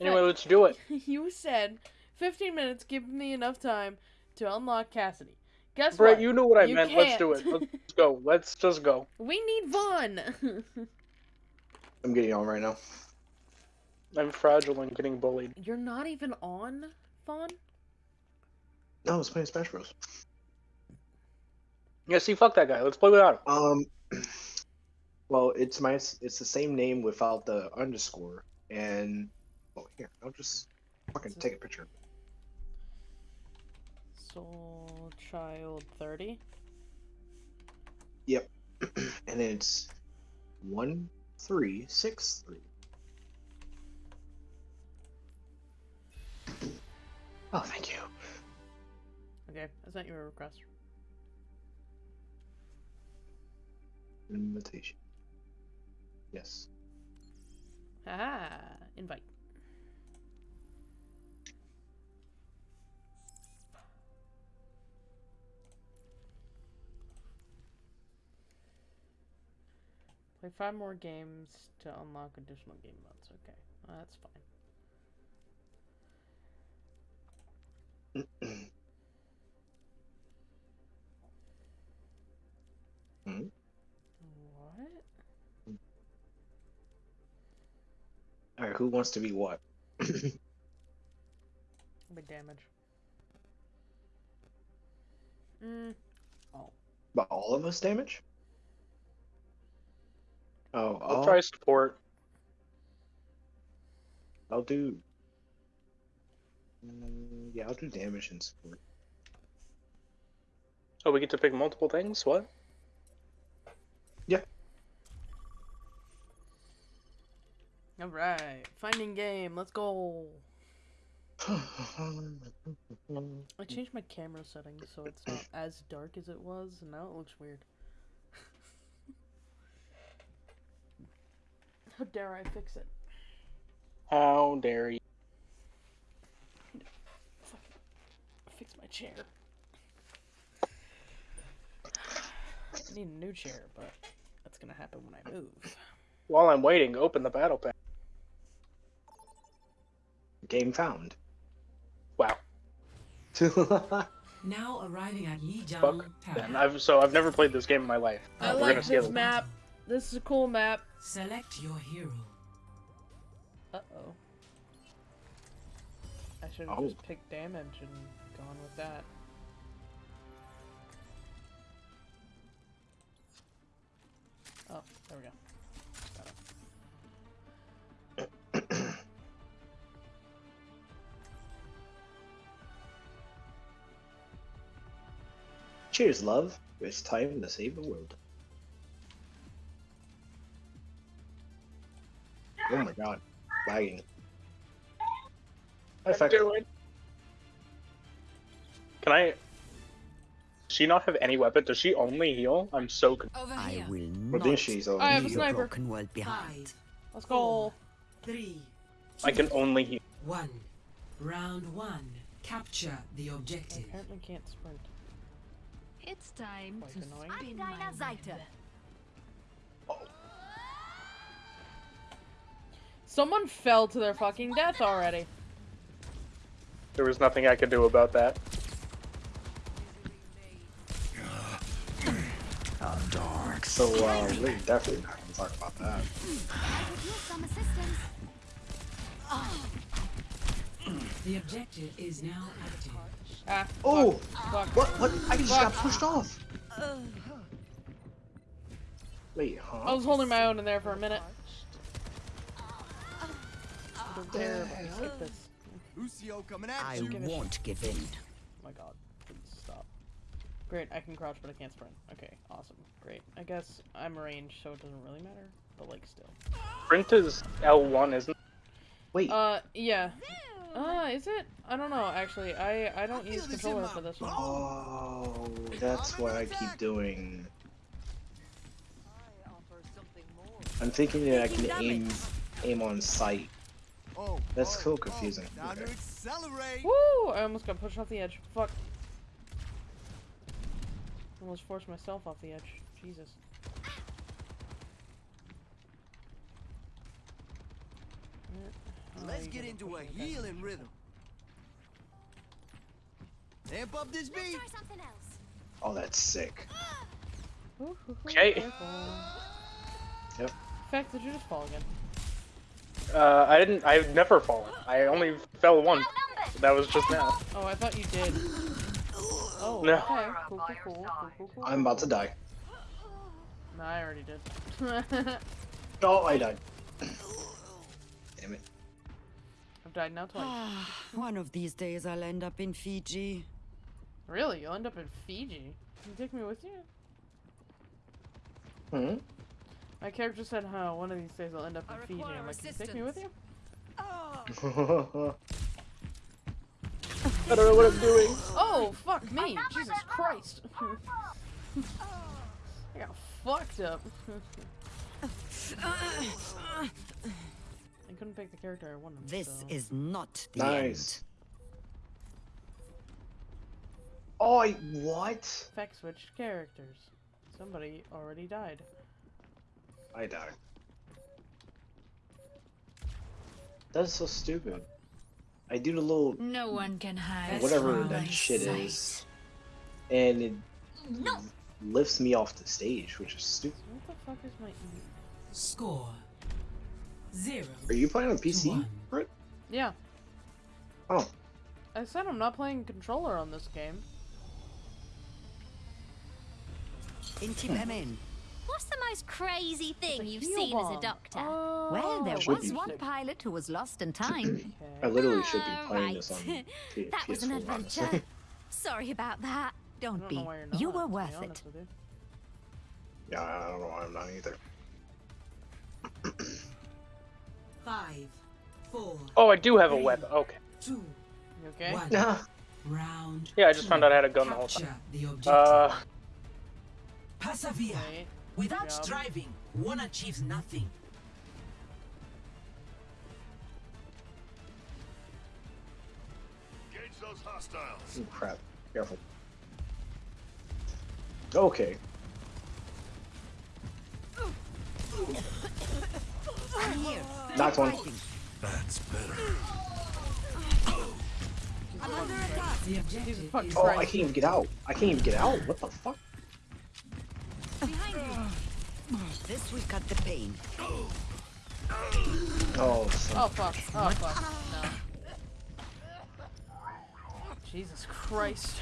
Anyway, let's do it. you said 15 minutes, give me enough time to unlock Cassidy. Guess Brett, what? you knew what I You meant. Let's do it. Let's go. Let's just go. We need Vaughn. I'm getting on right now. I'm fragile and getting bullied. You're not even on Vaughn? No, I was playing Smash Bros. Yeah, see, fuck that guy. Let's play without him. Um, well, it's my it's the same name without the underscore, and oh here, I'll just fucking take a picture. Soul Child 30. Yep. and it's one three six three. Oh, thank you. Okay, I sent you a request. Invitation. Yes. Haha, invite. Play five more games to unlock additional game modes. Okay, well, that's fine. Hmm? What? All right, who wants to be what? Big damage. Mm. But all of us damage? Oh, I'll I'll, try support. I'll do. Mm, yeah, I'll do damage and support. Oh, we get to pick multiple things? What? Yeah. Alright, finding game, let's go. I changed my camera settings so it's not as dark as it was, and now it looks weird. How dare I fix it? How dare you? Fix my chair. I need a new chair, but that's gonna happen when I move. While I'm waiting, open the battle pack. Game found. Wow. Now arriving at Lijiang Fuck. Tower. Then I've so I've never played this game in my life. I We're like gonna this map. This is a cool map. Select your hero. Uh oh. I should have Oh. just picked damage and gone with that. Oh, there we go. Got it. Cheers, love. It's time to save the world. Oh my god. Lagging. Hi, Feck. Do. Can I? Does she not have any weapon? Does she only heal? I'm so confused. Over I here. will Well, not then she's over I have a leave here. your sniper. broken world behind. Five, Let's go. three, I can only heal. one. Round one. Capture the I objective. apparently can't sprint. It's time Quite to annoying. spin my web. Someone fell to their fucking death already. There was nothing I could do about that. A dark So, uh, we're definitely not gonna talk about that. I could use some assistance. The objective is now active. Ah. Oh! Fuck. What? What? I just Fuck. got pushed off! Wait, huh? I was holding my own in there for a minute. Don't dare this. Lucio coming at I you. Give a won't give in. Oh my god, please stop. Great, I can crouch, but I can't sprint. Okay, awesome. Great. I guess I'm ranged, so it doesn't really matter, but like still. Sprint is L1, isn't it? Wait. Uh, yeah. Uh, is it? I don't know, actually. I, I don't use controller for this one. Oh, that's what I keep doing. I'm thinking that I can aim aim on sight. Oh, That's oh, so oh, confusing. Time to Okay. Woo! I almost got pushed off the edge. Fuck. Almost forced myself off the edge. Jesus. Let's you get into a healing rhythm. Amp up this beat. try something else. Oh, that's sick. Ooh, ooh, ooh, Okay. careful. Yep. Feck, did you just fall again? Uh, I didn't. I've never fallen. I only fell once. That was just now. Oh, I thought you did. Oh, No. okay. Cool, cool, cool, cool, cool, cool. I'm about to die. No, I already did. Oh, I died. Damn it. I've died now twice. One of these days I'll end up in Fiji. Really? You'll end up in Fiji? Can you take me with you? Hmm? My character said, "Huh, one of these days I'll end up in Fiji." I'm like, "Can you take me with you?" I don't know what I'm doing. Oh, fuck me! Jesus Christ! Oh. I got fucked up. I couldn't pick the character I wanted. This so. is not the nice. Oh, I, what? Feck switched characters. Somebody already died. I died. That's so stupid. I do the little No one can hide. whatever that my shit sight. is, and it No. lifts me off the stage, which is stupid. What the fuck is my E? Score zero. Are you playing on PC, One. Britt? Yeah, Oh, I said I'm not playing controller on this game. end. Intipamen. What's the most crazy thing you've heal seen as a doctor? Oh, well, there Should was be. one pilot who was lost in time. I literally should be Ah, playing this on right. P- that was an PS4, honestly. adventure. Sorry about that. Don't don't be. you're not. You were worth it. honest with you. Yeah, I don't know why I'm not either. Five, four, Oh, I do have a weapon. Okay. two, You okay? one. Nah. Round. Yeah, I just two. found out I had a gun the whole time. the objective. Uh, Persevere. Wait. Without job. striving, one achieves nothing. Engage those hostiles. Oh, crap. Careful. Okay. I'm here. Knocked one. That's better. I'm under attack. The objective Jesus fucking is Oh, I can't even get out. I can't even get out. What the fuck? This will cut the pain. Oh, son. Oh fuck. Oh fuck. No. Jesus Christ.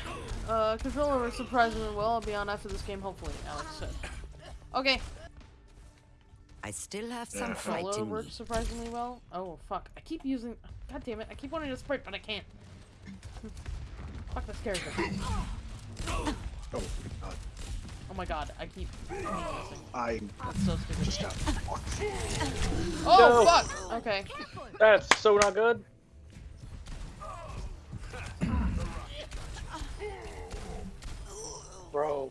Uh, controller works surprisingly well. I'll be on after this game, hopefully, Alex said. Okay. I still have some Yeah. fight Controller in me. works surprisingly well. Oh fuck. I keep using. God damn it. I keep wanting to sprint, but I can't. fuck this character. Oh, God. Oh my god. I keep. I That's so stupid. just got. Oh No. fuck. Okay. that's so not good. Bro,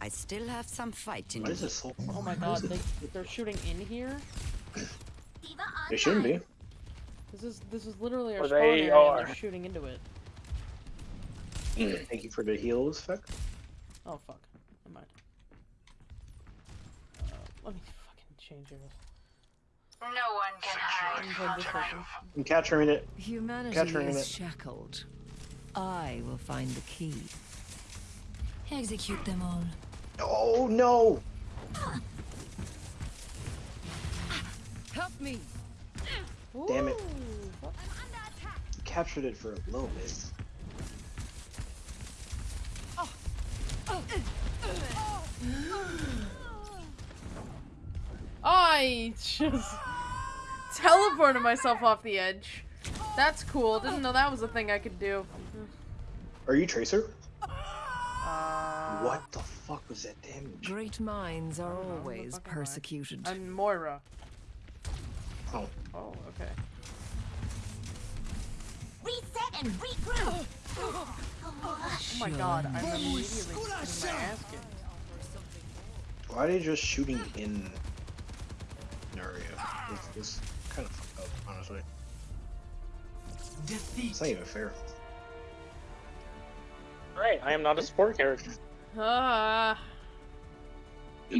I still have some fight in Why is this so Oh my god. They, they're shooting in here. They shouldn't be. This is this is literally our Well, spawn they area, and are. they're shooting into it. Thank you for the heals effect. Oh fuck. Never mind. Uh, let me fucking change it. No one can hide. I'm playing this version. I'm capturing it. Humanity Capturing is it. shackled. I will find the key. Execute them all. Oh no! Help me! Damn it. Ooh, fuck. Captured it for a little bit. I just teleported myself off the edge. That's cool. Didn't know that was a thing I could do. Are you Tracer? Uh, What the fuck was that damage? Great minds are don't know, who the always fuck am persecuted. I'm Moira. Oh, Oh, okay. Reset and regroup. Oh my god, I'm immediately getting my ass kicked. why are they just shooting in an area? It's, it's kind of fucked up, honestly. Defeat. It's not even fair. right, I am not a support character. Ah.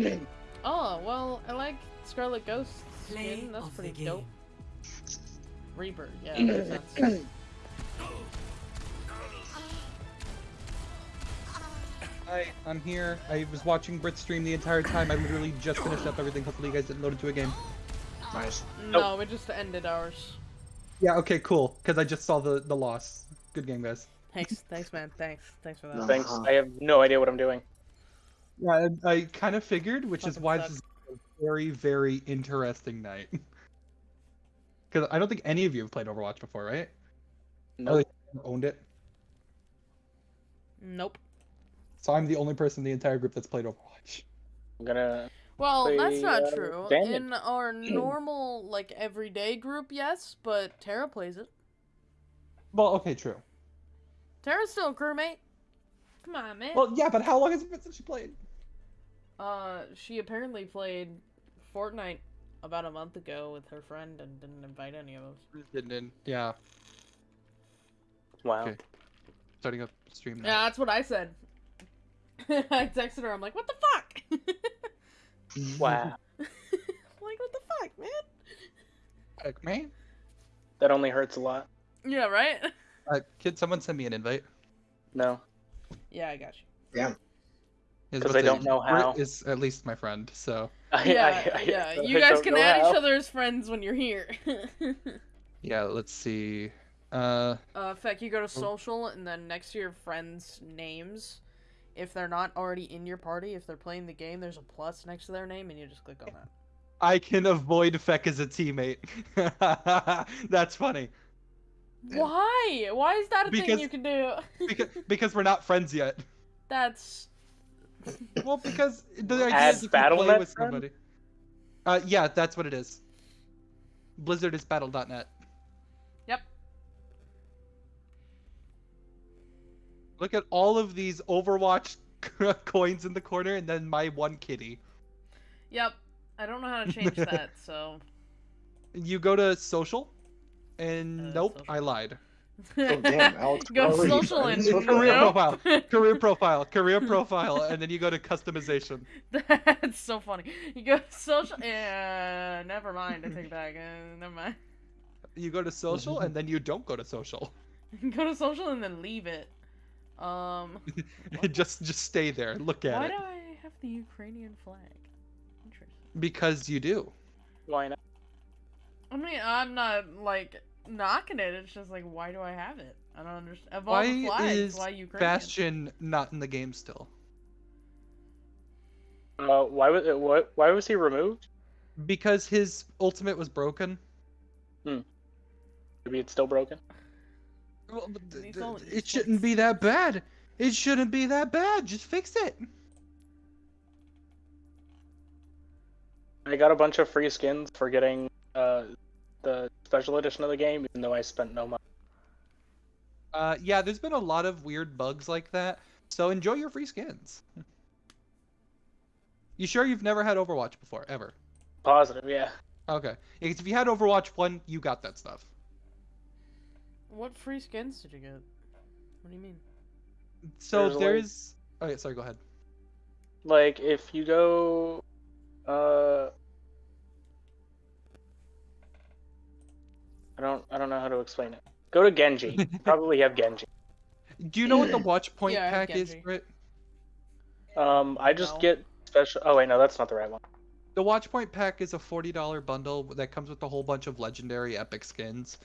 oh, well, I like Scarlet Ghost skin. That's pretty game. dope. Reaper. Yeah, Hi, I'm here. I was watching Brit stream the entire time. I literally just finished up everything. Hopefully you guys didn't load into a game. Nice. No, we just ended ours. Yeah, okay, cool. Because I just saw the, the loss. Good game, guys. Thanks, thanks, man. Thanks, thanks for that. Thanks. I have no idea what I'm doing. Yeah, I, I kind of figured, which is why sucks. this is a very, very interesting night. Because I don't think any of you have played Overwatch before, right? No. Oh, owned it. Nope. So I'm the only person in the entire group that's played Overwatch. I'm gonna. Well, that's not uh, true. Damage. In our normal, like, everyday group, yes, but Tara plays it. Well, okay, true. Tara's still a crewmate. Come on, man. Well, yeah, but how long has it been since she played? Uh, she apparently played Fortnite about a month ago with her friend and didn't invite any of us. Didn't. Yeah. Wow. Okay. Starting up stream now. Yeah, that's what I said. I texted her. I'm like, what the fuck? Wow. Like, what the fuck, man? Heck, man. That only hurts a lot. Yeah, right? Uh, kid, someone send me an invite. No. Yeah, I got you. Damn. Is 'Cause what I don't know how. Is at least my friend, so Yeah, I, I, yeah. I You guys can add how. each other as friends when you're here. yeah. Let's see. Uh, Uh, in fact, you go to social, and then next to your friends' names, if they're not already in your party, if they're playing the game, there's a plus next to their name, and you just click on that. I can avoid Feck as a teammate. That's funny Why? Why is that a thing you can do? because because we're not friends yet. That's Well, because the idea Add is if you play with friend? somebody. Uh, yeah, that's what it is. Blizzard is Battle.net. Look at all of these Overwatch coins in the corner, and then my one kitty. yep. I don't know how to change that, so You go to social, and Uh, nope, social. I lied. Oh, damn, Alex. go to social and social? Career nope. profile, career profile, career profile, and then you go to customization. That's so funny. You go to social. Yeah, never mind. I take back. Uh, never mind. You go to social, and then you don't go to social. go to social and then leave it. Um, just just stay there, look at why it, do I have the Ukrainian flag? Interesting. because you do. Why not? I mean, I'm not like knocking it. It's just like, why do I have it? I don't understand. Of all Why the flags, is why Ukrainian? Bastion not in the game still? Uh, why was it, what? Why was he removed? Because his ultimate was broken. Hmm. Maybe it's still broken. Well, but th- He's th- it shouldn't be that bad. It shouldn't be that bad. Just fix it. I got a bunch of free skins for getting uh the special edition of the game, even though I spent no money. Uh, yeah, there's been a lot of weird bugs like that. So enjoy your free skins. You sure you've never had Overwatch before, ever? Positive, yeah. Okay. Because if you had Overwatch 1, you got that stuff. What free skins did you get? What do you mean? So There's, like- there's. Oh, yeah, sorry, go ahead. Like if you go, uh, I don't, I don't know how to explain it. Go to Genji. Probably have Genji. Do you know what the Watch Point Yeah, pack is, Genji. Brit? Um, I just No. get special. Oh wait, no, that's not the right one. The Watch Point pack is a $40 bundle that comes with a whole bunch of legendary epic skins.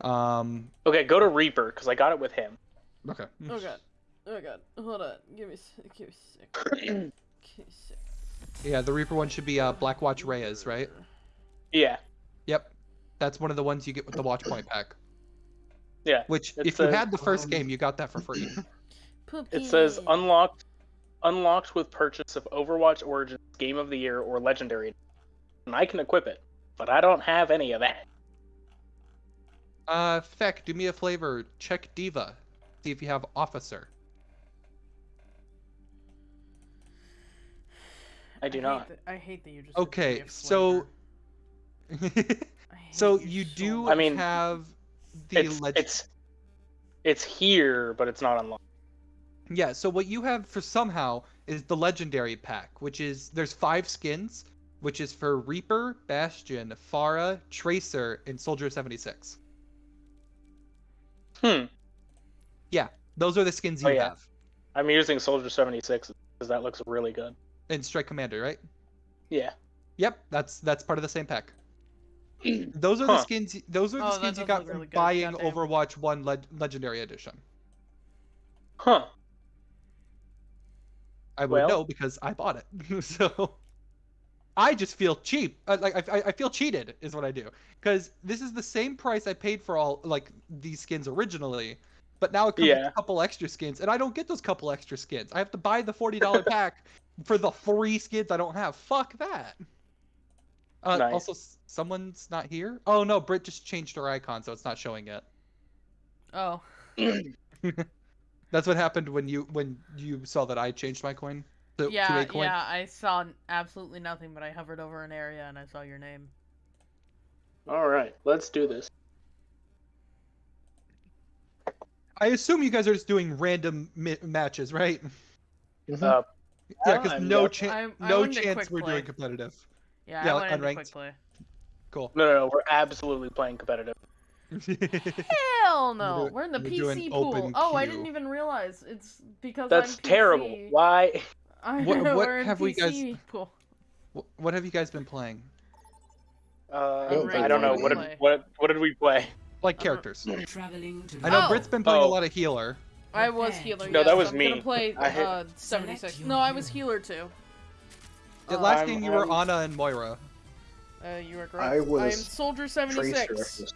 Um, Okay, go to Reaper because I got it with him. okay. Oh god. Oh god. Hold on. Give me. Give me a sec. Give me a sec. Yeah, the Reaper one should be uh, Blackwatch Reyes, right? Yeah, Yep. That's one of the ones you get with the Watch Point pack. yeah. Which, It if you says, had the first um, game, you got that for free. It says unlocked, unlocked with purchase of Overwatch Origins Game of the Year or Legendary, and I can equip it, but I don't have any of that. Uh, Feck, do me a flavor. Check D.Va. See if you have Officer. I do hate not. that- I hate that you just. Okay, give me a so. flavor. I hate so you you so do. I mean, have the It's leg- it's it's here, but it's not unlocked. Yeah, so what you have for somehow is the legendary pack, which is there's five skins, which is for Reaper, Bastion, Pharah, Tracer, and Soldier 76. Hmm. Yeah, those are the skins you Oh, yeah. have I'm using Soldier 76 because that looks really good. And Strike Commander, right? Yeah. Yep, that's that's part of the same pack. Those are the Huh. skins. Those are the Oh, skins you got from really buying goddamn. Overwatch One Leg- Legendary Edition. Huh. I would Well- know because I bought it. so I just feel cheap. Uh, like I, I feel cheated is what I do because this is the same price I paid for all like these skins originally, but now it comes with a couple extra skins, and I don't get those couple extra skins. I have to buy the forty dollar pack for the three skins I don't have. Fuck that. Uh, Nice. Also, someone's not here. Oh no, Brit just changed her icon, so it's not showing yet. Oh. That's what happened when you when you saw that I changed my coin to, to Yeah, a coin. yeah, I saw absolutely nothing, but I hovered over an area and I saw your name. All right, let's do this. I assume you guys are just doing random mi- matches, right? Uh, Yeah, because no not- chance, I- I no went chance we're play. doing competitive. Yeah, Yeah, I like went unranked. quick play. Cool. no, no, no, we're absolutely playing competitive. Hell no, we're in the PC pool. open Oh, I didn't even realize it's because That's I'm terrible. Why? I, What- what we're have we guys- pool. Wh- what have you guys been playing? Uh, Unranked I don't know. What did, what what did we play? Like Uh, characters. Traveling I know Oh. Brit's been playing a Oh. lot of healer. I was healer. No, yes, that was I'm me. gonna play I hit- uh, 76. No, I was healer too. The last I'm- game you were I'm- Ana and Moira. Uh, you were correct. I was I'm Soldier 76 Tracer.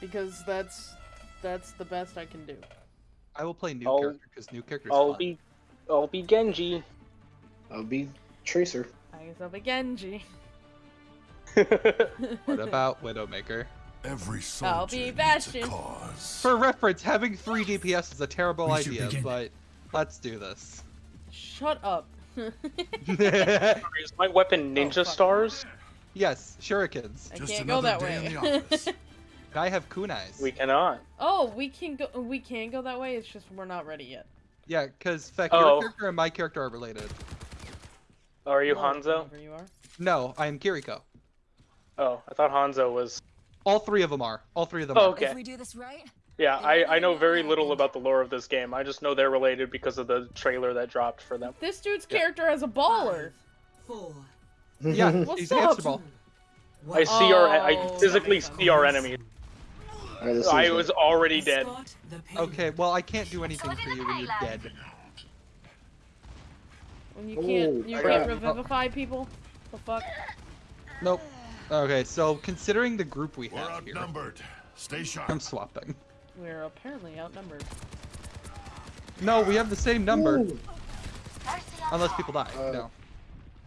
because that's that's the best I can do. I will play new I'll- character because new characters. I'll fun. be, I'll be Genji. I'll be Tracer. I guess I'll be Genji. What about Widowmaker? Every I'll be Bastion. cause. For reference, having three DPS is a terrible idea, begin. but let's do this. Shut up. Is my weapon Oh, ninja fuck. stars? yes, shurikens. I Just can't go that way. I have kunais. We cannot. oh, we can go. We can go that way. It's just we're not ready yet. Yeah, because Feck, Oh. your character and my character are related. Are you Oh, Hanzo? whoever you are. No, I am Kiriko. Oh, I thought Hanzo was. All three of them are. All three of them Oh, are. okay. If we do this right, Yeah, I, I know very little about the lore of this game. I just know they're related because of the trailer that dropped for them. This dude's Yeah. character has a baller. four. Yeah, What's he's up? hamster. I see our. I Oh, physically see our enemies. Alright, this I was already dead. Escort the pain. Okay, well I can't do anything for you when you're dead. When you Oh, can't, you I can't got- revivify people. The fuck? Nope. Okay, so considering the group we We're have here, outnumbered. Stay sharp. I'm swapping. We're apparently outnumbered. No, we have the same number, Ooh. unless people die. Uh, no.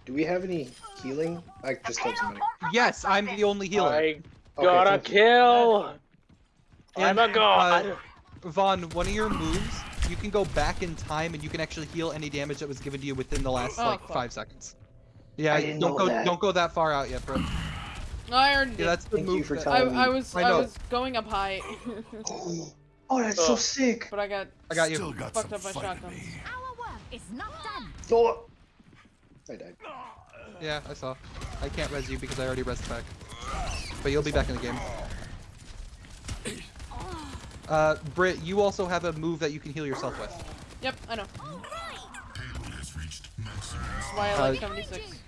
Do we have any healing? I just killed somebody. Yes, I'm the only healer. I gotta thank you. kill. I'm a god. uh, Vaughn, one of your moves, you can go back in time and you can actually heal any damage that was given to you within the last Oh, like fuck. five seconds. Yeah, don't go that. don't go that far out yet, bro. I already Yeah, that's the Thank you move. for that- I, telling I me. was I I, was going up high, Oh, that's so oh. sick. but I got I got you. Still got fucked some up by fight shotguns. our work is not done. Oh. I died. Yeah, I saw. I can't res you because I already res back. But you'll be back in the game. Uh, Britt, you also have a move that you can heal yourself with. Yep, I know. Cable has reached maximum. That's why I like Uh, 76.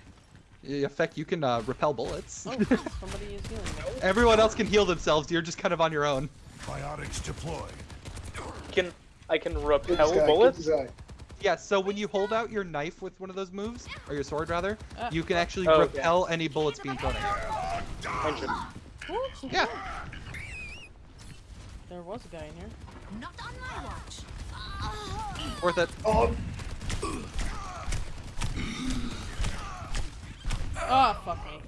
In effect, you can uh, repel bullets. Oh, somebody is healing. Everyone else can heal themselves. You're just kind of on your own. Biotics deployed. Can I can repel guy, bullets? Yeah, so when you hold out your knife with one of those moves, or your sword rather, Ah. you can actually Oh, okay. repel any bullets being thrown at you. Yeah. There was a guy in here. Not on my watch. Worth it. Oh, Oh, fuck me.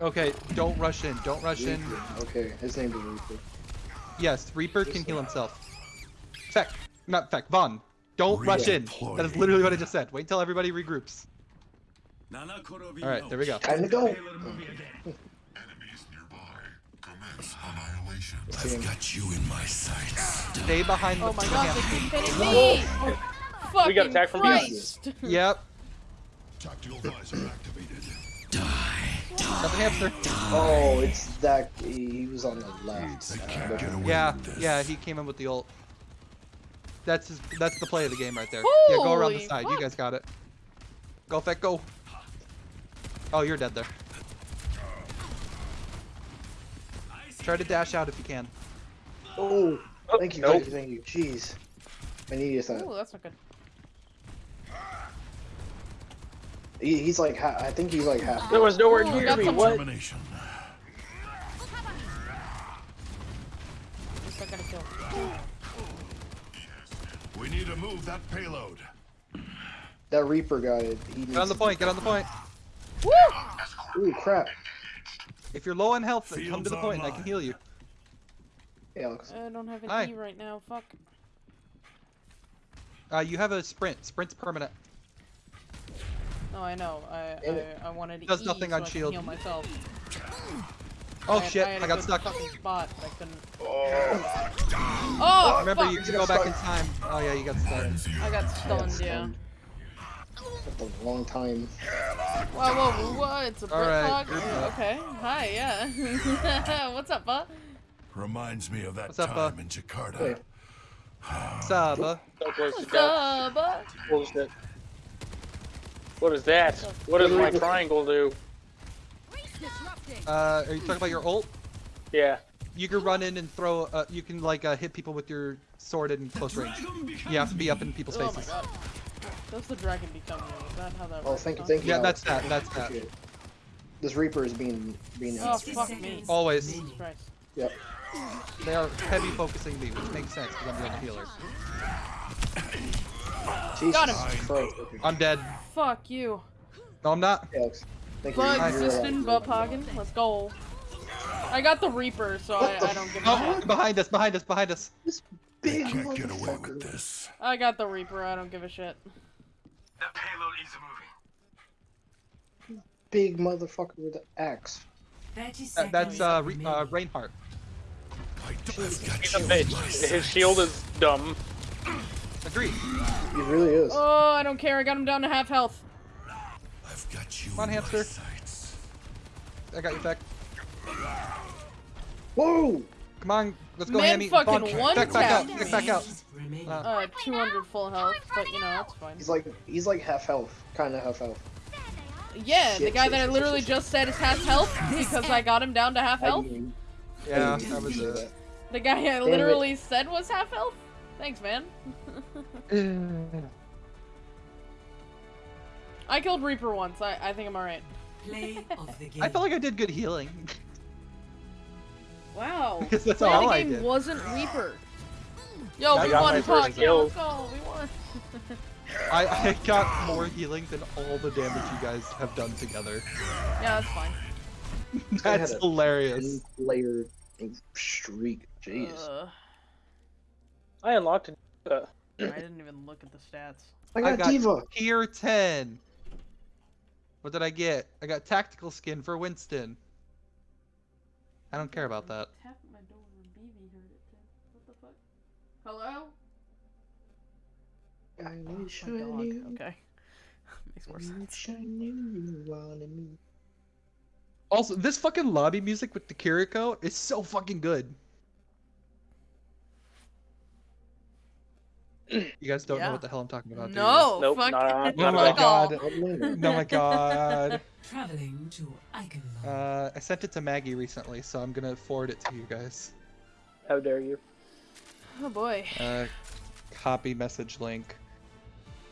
Okay, don't rush in. Don't rush in. Okay, his name is Reaper. Yes, Reaper can heal himself. Feck. Not Feck. Vaughn. Don't rush in. That is literally what I just said. Wait until everybody regroups. Alright, there we go. Time to go. Enemies nearby. Commence annihilation. I've got you in my sights. Stay behind the Oh my god, they hamster. keep me! Fucking We got attacked from Christ! Yep. Tactical visor activated. Got the hamster. Oh, it's that. He he was on the left. Uh, Yeah, yeah, he came in with the ult. That's his, that's the play of the game right there. yeah, go around the Holy side. You guys got it. Go, Feck, go. Oh, you're dead there. Try to dash out if you can. Oh, oh, thank you, Nope. thank you, thank you. Jeez, I needed that. Ooh, that's not good. He, he's like, ha- I think he's like half. There was nowhere Ooh, near got me. What? Termination. At least a kill. We need to move that payload. That Reaper guy. He needs Get on the point. Get on the point. Woo! Ooh, crap. If you're low on health, come to the point and I can heal you. Hey, Alex. I don't have an Hi. E right now. Fuck. Uh, you have a sprint. Sprint's permanent. No, I know. I And I, I wanted does E nothing so on I shield. heal myself. Oh I had- shit! I, had I a got good stuck. Fucking spot, I couldn't. Oh, Oh, Remember, fuck! you can go back in time. Oh yeah, you got stuck. I got stunned. Yeah. That's a long time. Whoa, whoa, whoa! It's a Brit Alright, hog. group Yeah, up. Okay. Hi. Yeah. What's up, bud? Reminds me of that What's up, uh? time in Jakarta. Hey. Saba. So close to What's death. up, bud? Bullshit. What is that? What does my triangle do? Uh, are you talking about your ult? Yeah. You can run in and throw. Uh, you can like uh, hit people with your sword in close range. You have to be up in people's Oh my faces. god. Does the dragon become you? Is that how that Oh, thank you, thank you. Yeah, Alex. that's that. That's that. It. This Reaper is being being. Oh fuck me. Always. Jesus Yep. They are heavy focusing me, which makes sense because I'm doing the healer. Jesus Got him. Christ. Okay. I'm dead. Fuck you. No, I'm not. Hey, Alex. Thank. Bug You're uh, assistant, right. Let's go. I got the Reaper, so I, I don't give a Oh, shit. behind us! Behind us! Behind us! Big Can't get away with this. I got the Reaper, I don't give a shit. The payload is moving. Big motherfucker with an axe. That, that's uh, Re- uh, Reinhardt. I don't have got He's a bitch. His shield is dumb. Agreed. He really is. Oh, I don't care. I got him down to half health. I've got you Come on, hamster. sights. I got you back. Whoa! Come on, let's go, Man Hammy. fucking Vaughn, one back, back out. tap Get back out. Remaining. Uh, Uh, 200 full health, but you know, that's fine. He's like he's like half health, kind of half health. Yeah, the guy shit, that I literally shit, shit. just said is half health because I got him down to half health. yeah, I that was do it. The guy I it. literally said was half health. Thanks, man. I killed Reaper once. I, I think I'm alright. Play of the game. I felt like I did good healing. Wow. Because that's Play all the I game did. wasn't Reaper. Yo, I we got won my the first fuck. kill. Let's go. We won. I, I got more healing than all the damage you guys have done together. yeah, that's fine. That's had a hilarious. Layer streak. Jeez. Uh, I unlocked it. Uh, I didn't even look at the stats. I got, I got D.Va. tier 10. What did I get? I got tactical skin for Winston. I don't care about that. Tap at my door and BB heard it too. What the fuck? Hello? I Oh, I dog. knew. Okay. Makes more I sense. I knew you wanted me. Also, this fucking lobby music with the Kiriko is so fucking good. You guys don't Yeah. know what the hell I'm talking about, do you? No, Nope, fuck, not- Oh my all. god. Atlanta. Oh my god. Traveling to Eichenwald. Uh, I sent it to Maggie recently, so I'm gonna forward it to you guys. how dare you? Oh boy. Uh, copy message link.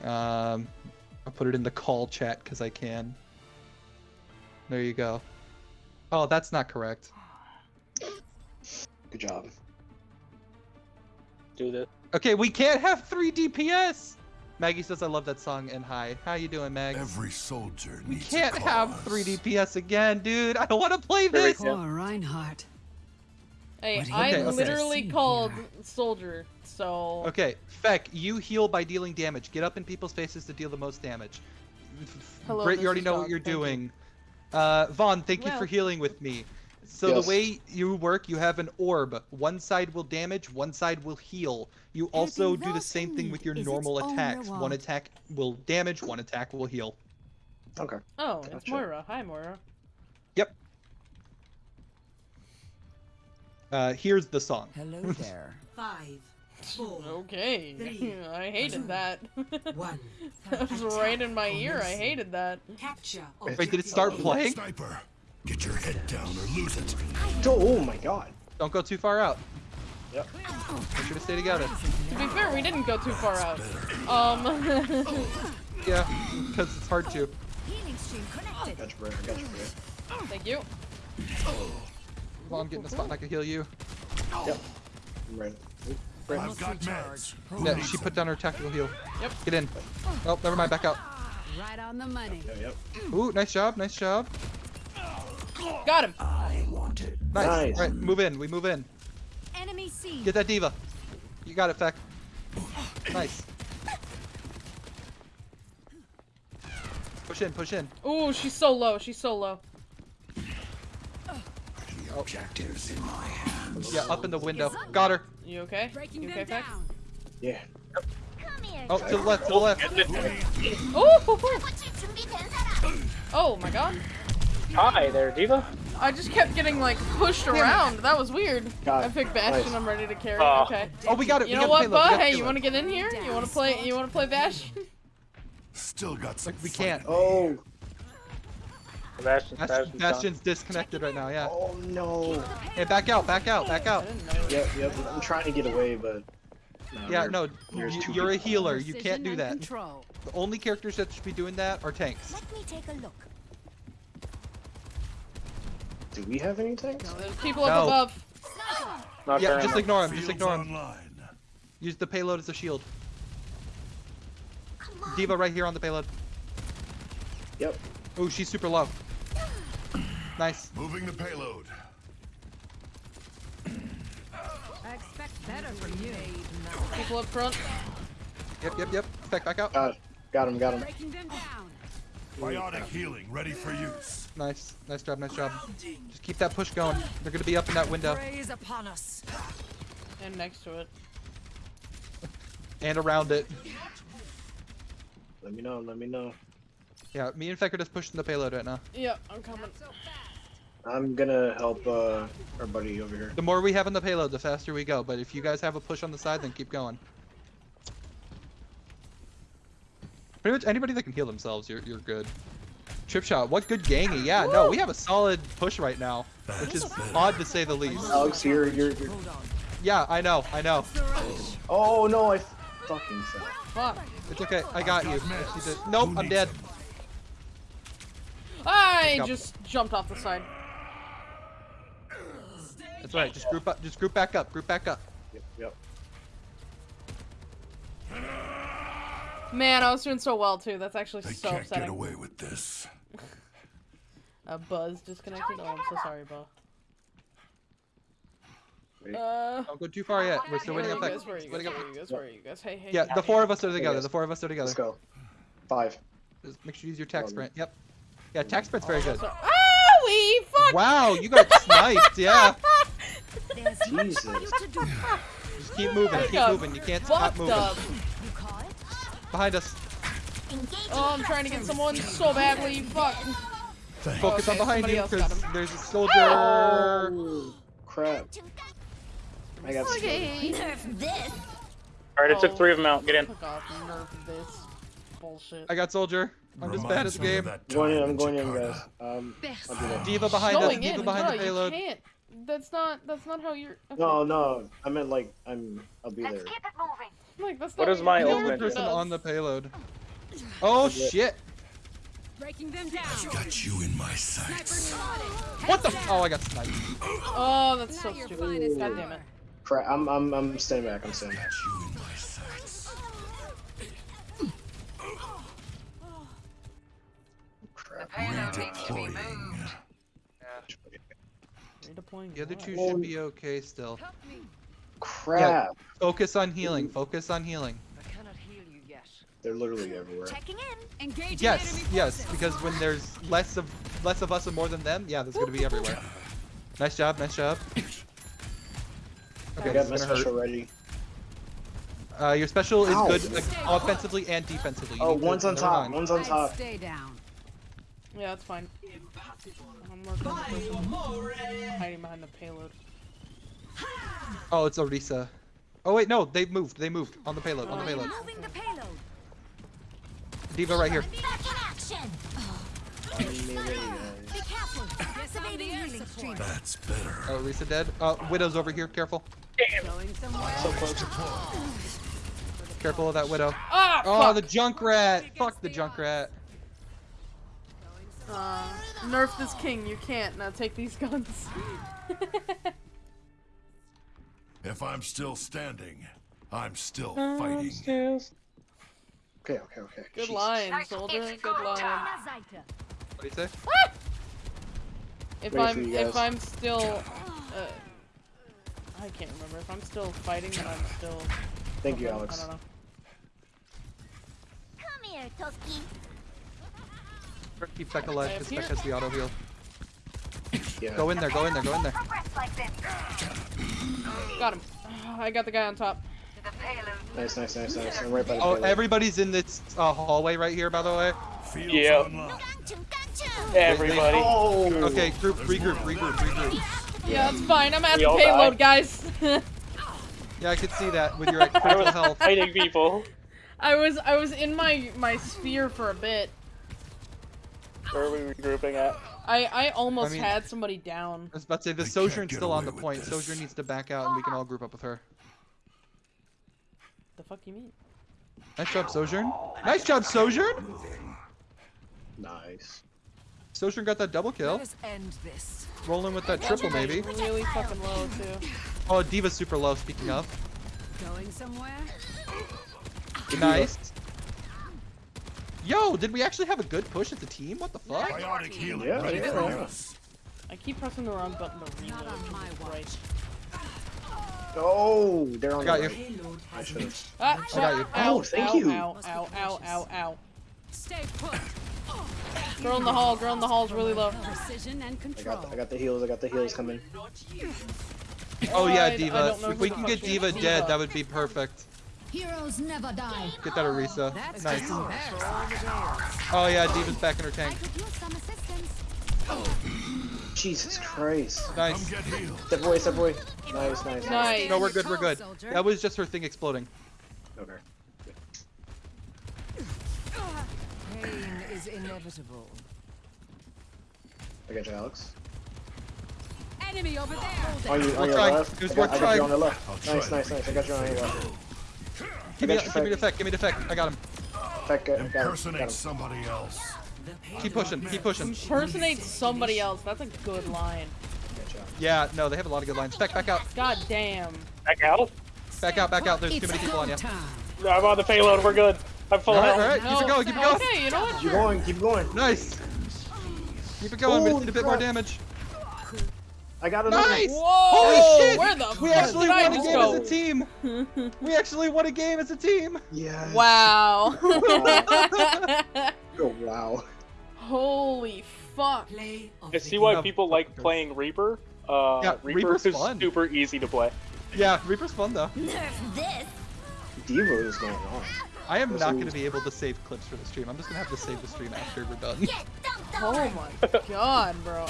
Um, I'll put it in the call chat because I can. There you go. Oh, that's not correct. Good job. Do this. Okay, we can't have 3 DPS! Maggie says I love that song and hi. How you doing, Mag? Every soldier needs. We can't a have 3 DPS again, dude. I don't want to play this. go. Reinhardt. Hey, What do you I Okay, okay. literally see called here? soldier, so Okay, Feck, you heal by dealing damage. Get up in people's faces to deal the most damage. Hello, Great, you already know Dog, what you're thank you. doing. Uh, Vaughn, thank you for healing with me. So Yes. the way you work, you have an orb. One side will damage, one side will heal. You also do the same thing with your normal attacks. One attack will damage, one attack will heal. Okay. Oh, it's Gotcha. Moira. Hi, Moira. Uh, here's the song. Hello there. Five, four, Okay. Three, I hated that. one. that was right in my ear. I hated that. Capture. Wait, did it start playing? Sniper, get your head down or lose it. Oh my god. Don't go too far out. Yep. Make sure to stay together. To be fair, we didn't go too far out. Um. Yeah, because it's hard to. Healing stream connected. Got you, bro. I got you, bro. Thank you. Well, I'm getting a spot and I can heal you. Yep. I'm ready. Oop, ready. I've got meds. Yeah, she put down her tactical heal. Yep. Get in. Oh, never mind. Back out. Right on the money. Yep, yep. Ooh, nice job. Nice job. Got him. I want it. Nice. Nice. Right, move in. We move in. Enemy seen. Get that D.Va. You got it, Feck. Nice. Push in. Push in. Ooh, she's so low. She's so low. Objectives in my hands. Yeah, up in the window. Got her. You okay? Breaking You okay, Feck? down. Yeah. Come here. Oh, to the left. To the left. Ooh. Oh my god. Hi there, D.Va. I just kept getting like pushed around. That was weird. Got I it. picked Bastion. Nice. I'm ready to carry. Oh. Okay. Oh, we got it. You we know what, the payload. we Bud? Hey, you want to get in here? You want to play? You want to play Bastion? Still got some. We can't. Oh. Sebastian, Bast- Sebastian's. Bastion's disconnected right now. Yeah. Oh no. Hey, back out. Back out. Back out. Yep, yep. I'm trying to get away, but. No, Yeah, no, you, two you're a healer. You can't do that. Control. The only characters that should be doing that are tanks. Let me take a look. Do we have any tanks? There's people up above. Not Yeah, just ignore him. Just ignore him. Use the payload as a shield. D.Va right here on the payload. Yep. Oh, she's super low. Nice. Moving the payload. I expect better from you. People up front. Yep, yep, yep. Back, back out. Got, got him, got him. Breaking them down. Biotic healing ready for use. Nice. Nice job, nice job. Just keep that push going. They're gonna be up in that window. Praise upon us. And next to it. And around it. Let me know, let me know. Yeah, me and Feck are just pushing the payload right now. Yeah, I'm coming. I'm gonna help uh, our buddy over here. The more we have on the payload, the faster we go. But if you guys have a push on the side, then keep going. Pretty much anybody that can heal themselves, you're, you're good. Trip shot, what good gangy. Yeah, no, we have a solid push right now, which is odd to say the least. Alex, you're, you're, you're... Yeah, I know, I know. Oh no, I fucking fell. Fuck. It's okay, I got you. She did- Nope, I'm dead. I just jumped off the side. That's right, just group up, just group back up, group back up. Yep, yep. Man, I was doing so well too. That's actually They so can't upsetting. get away with this. A buzz disconnected. Oh, I'm so sorry, Bo. Wait. Uh, Don't go too far yet. We're still waiting are on guys? Where are you guys? Where are you guys? Where are you guys? Hey, hey. Yeah, the four of us are together. The four of us are together. Let's go. Five. Just make sure you use your tax sprint. Yep. Yeah, tax sprint's very good. So- ah, we fuck. Wow, you got sniped. Yeah. There's much for you to do. Just keep moving. Keep moving. You can't stop moving. up. You call it? Behind us. Oh, I'm trying to get someone so badly. Fuck. Focus Okay, on behind you because there's a soldier. Oh, crap. I got Okay. Nerf this. Alright, it took Oh. three of them out. Get in. Off. This. Bullshit. I got soldier. I'm just bad at the game. I'm going in, I'm going in, guys. Um, I'll do that. D.Va behind us. Going D.Va behind bro, the payload. You can't. That's not. That's not how you're. Okay. No, no, I meant like, I'm, I'll be there. Keep it moving. Like, that's What not is my your The ultimate only do? person does. on the payload. Oh shit! Breaking them down. Got you in my sights. What the? Oh, I got sniped. Oh, that's so stupid. God damn it. Crap, I'm, I'm, I'm staying back, I'm staying back. Got you in my sights. Crap. Redeploying. Redeploying. The other two should be okay still. Crap. Focus on healing. Focus on healing. I cannot heal you yet. They're literally everywhere. Checking in. Engaging Yes, enemy yes, because when there's less of less of us and more than them, yeah, there's gonna be everywhere. Nice job, nice job. I Okay, got my special hurt. ready. Uh, your special is good like, offensively and defensively. You Oh, need to- one's on top, mind. one's on top. Stay down. Yeah, that's fine. I'm working on hiding behind the payload. Oh, it's Orisa. Oh wait, no, they moved. They moved on the payload. On the payload. Moving the payload. D.Va right here. Back in action. Be careful. Activating healing stream. That's better. Oh, Orisa dead. Uh, Widow's over here. Careful. Going somewhere. So close. Careful of that Widow. Ah, Oh, the Junkrat. Fuck the Junkrat. Uh, nerf this king. You can't. Now take these guns. If I'm still standing, I'm still Oh, fighting. Okay, okay, okay. Good Jeez. line, soldier. Good line. What do you say? If Wait I'm if. I'm still, uh, I can't remember. If I'm still fighting, then I'm still. Thank you, Alex. I don't know. Come here, Toski. Keep Beck alive Up because here? Beck has the auto heal. Yeah. Go in there. Go in there. Go in there. Progress like this. Got him. I got the guy on top. Nice, nice, nice, nice. I'm right by the Oh, payload. everybody's in this uh, hallway right here, by the way. Yeah. unlocked. Ganchu, ganchu. Everybody. Oh! Okay, group, regroup, regroup, regroup. Yeah, it's fine. I'm at We the payload, died. guys. Yeah, I could see that with your like, I critical was health. fighting people. I was I was in my my sphere for a bit. Where are we regrouping at? I I almost I mean- had somebody down. I was about to say, the I can't Sojourn's still on the point. this. Sojourn needs to back out and we can all group up with her. The fuck you mean? Nice job, Sojourn. Nice job, Sojourn! Nice. Sojourn got that double kill. Let us end this. Rolling with that triple, maybe. Really fucking low too. Oh, D.Va's super low, speaking of. Going somewhere. Nice. Yo, did we actually have a good push as a team? What the fuck? Biotic healing Yeah, ready yeah, for yeah. I keep pressing the wrong button to reload. Not on my Jesus watch. Christ. Oh, they're on I got the you. right. Payload I should've. Ah, I got you. Ow, Oh, thank ow, you. Ow, ow, ow, ow, ow. Stay put. Girl in the hall, girl in the hall's really low. Precision and I got, the, I got the heals. I got the heals coming. Oh yeah, I- I D.Va. If we can get she. D.Va D.Va. dead, that would be perfect. Heroes never die. Get that Orisa. That's Nice. Oh yeah, D.Va's back in her tank. could use some assistance. Jesus Christ. Nice. get. Step boy, step boy. Nice, nice. Nice. No, we're good, we're good. That was just her thing exploding. Okay. Pain is inevitable. I got you, Alex. Enemy over there. On, you, on your left. It was I got, I got trying. you on the left. Nice, nice, nice. I got you on your left. Give me, got give me the fake. effect, give me the effect. I got him. Back, uh, got him, got Impersonate him. somebody else. Keep pushing, keep pushing. Impersonate somebody else. That's a good line. Got. Yeah, no, they have a lot of good lines. Back, back out. God damn. Back out? Back out, back out. There's too many people on you. No, I'm on the payload. We're good. I'm full Alright, health. alright. Keep it going, keep it going. Okay, you know what? Keep going, keep going. Nice. Keep it going, we Holy need a bit more damage. I got another. Nice! Whoa! Holy shit! Where the We fuck actually did I won a game go? as a team. We actually won a game as a team. Yeah. Wow. Oh, wow. Holy fuck. I see why people fuck like playing Reaper. Uh, Yeah, Reaper Reaper's is fun. super easy to play. Yeah, Reaper's fun though. Nerf this. Devo is going on. I am This not going to be able to save clips for the stream. I'm just going to have to save the stream after we're done. Get dumped Oh on. my god, bro.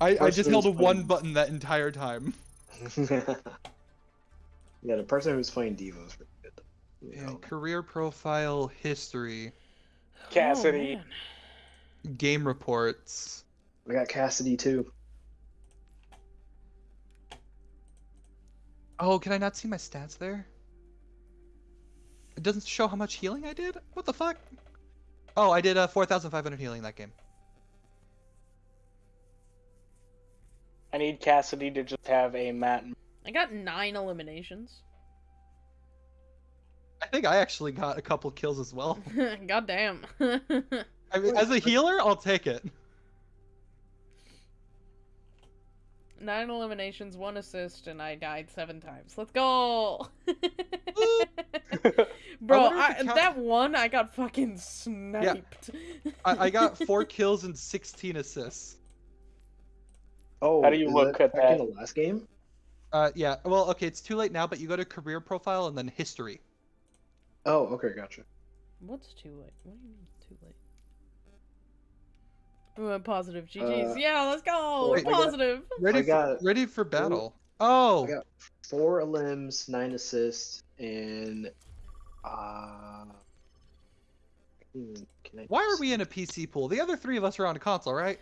I, I just held a playing- one button that entire time. yeah, the person who's playing Devo is pretty good. You And know. career profile history, Cassidy. Oh, game reports. We got Cassidy too. Oh, can I not see my stats there? It doesn't show how much healing I did? What the fuck? Oh, I did uh, 4,500 healing that game. I need Cassidy to just have a mat. I got nine eliminations. I think I actually got a couple kills as well. god damn. I mean, as a healer, I'll take it. nine eliminations, one assist, and I died seven times. Let's go! Bro, wonder if I, count- that one I got fucking sniped. I, I got four kills and 16 assists. Oh, How do you look at that? in the last game? Uh, yeah. Well, okay, it's too late now, but you go to career profile and then history. Oh, okay, gotcha. What's too late? What do you mean too late? We went positive. GG's. Uh, yeah, let's go. wait, I got- positive. Ready got- for, ready for battle. Oh, I got four limbs, nine assists, and uh. hmm, Can I why are we in a PC pool? The other three of us are on a console, right?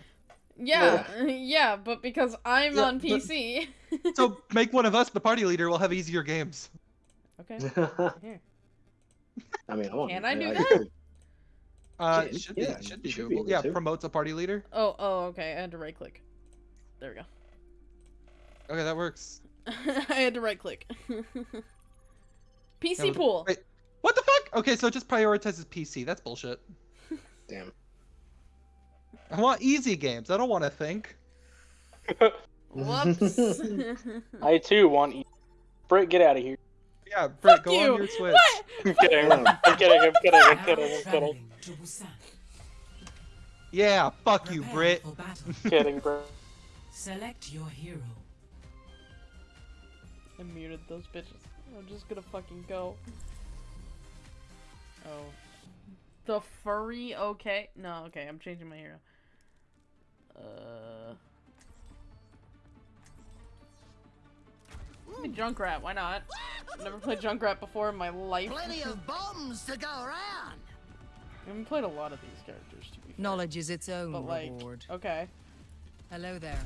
Yeah, yeah, but because I'm Yeah, on but- PC. So make one of us the party leader. We'll have easier games. okay. Here. I mean, I want. Can I do I that? could- Uh, Yeah, it should be, yeah, it should be should be doable. able yeah, to. promotes a party leader. Oh, oh, okay. I had to right click. There we go. Okay, that works. I had to right click. PC No, pool. Wait, what the fuck? Okay, so it just prioritizes PC. That's bullshit. Damn. I want easy games. I don't want to think. Whoops. I too want. E- Britt, get out of here. Yeah, Britt, Fuck go you. on your Switch. What? I'm kidding. I'm kidding. I'm kidding. I'm kidding. I'm kidding. traveling to Busan. Yeah, fuck you, Prepare Britt. for battle. kidding, Britt. Select your hero. I muted those bitches. I'm just gonna fucking go. Oh. The furry, okay. No, okay, I'm changing my hero. Uh. Play Junkrat, why not? Never played Junkrat before in my life. Plenty of bombs to go around. I haven't played a lot of these characters, to be fair. Knowledge is its own But, like, reward. okay. Hello there.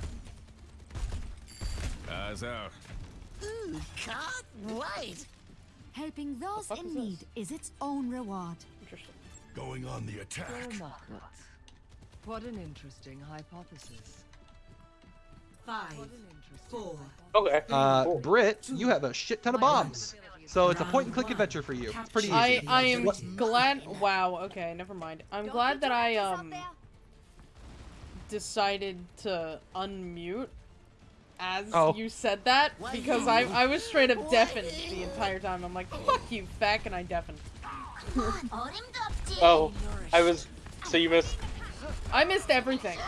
Eyes out. Ooh, can't wait. Helping those in is need this? is its own reward. Interesting. Going on the attack. What an interesting hypothesis. Five, interesting four, Okay. Uh, Cool. Britt, you have a shit ton of bombs. So it's a point and click adventure for you. It's pretty easy. I I am What- glad. Wow. Okay, never mind. I'm Don't glad that I um decided to unmute as Oh. you said that because I I was straight up deafened the entire time. I'm like, fuck you, feck, and I deafened. Oh, I was. So you missed. I missed everything.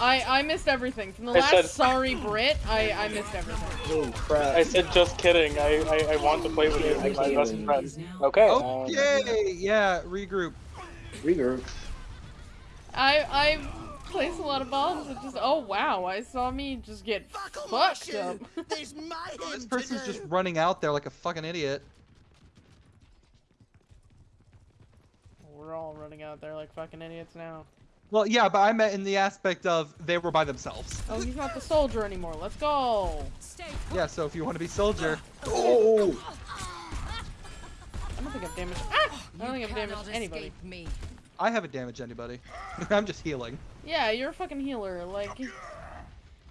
I I missed everything from the I last said- sorry Brit. I I missed everything. Holy crap. I said just kidding. I I, I want to play with you, like my best friend. Okay. um, Okay, yeah, regroup. Regroup. I I placed a lot of bombs and just oh wow, I saw me just get fucked up. There's mayhem This person's just running out there like a fucking idiot. We're all running out there like fucking idiots now. Well, yeah, but I meant in the aspect of they were by themselves. Oh, he's not the soldier anymore. Let's go. Yeah, so if you want to be soldier, Oh! I don't think I've damaged. Ah! I don't think I've damaged anybody. me. I haven't damaged anybody. I'm just healing. Yeah, you're a fucking healer. Like,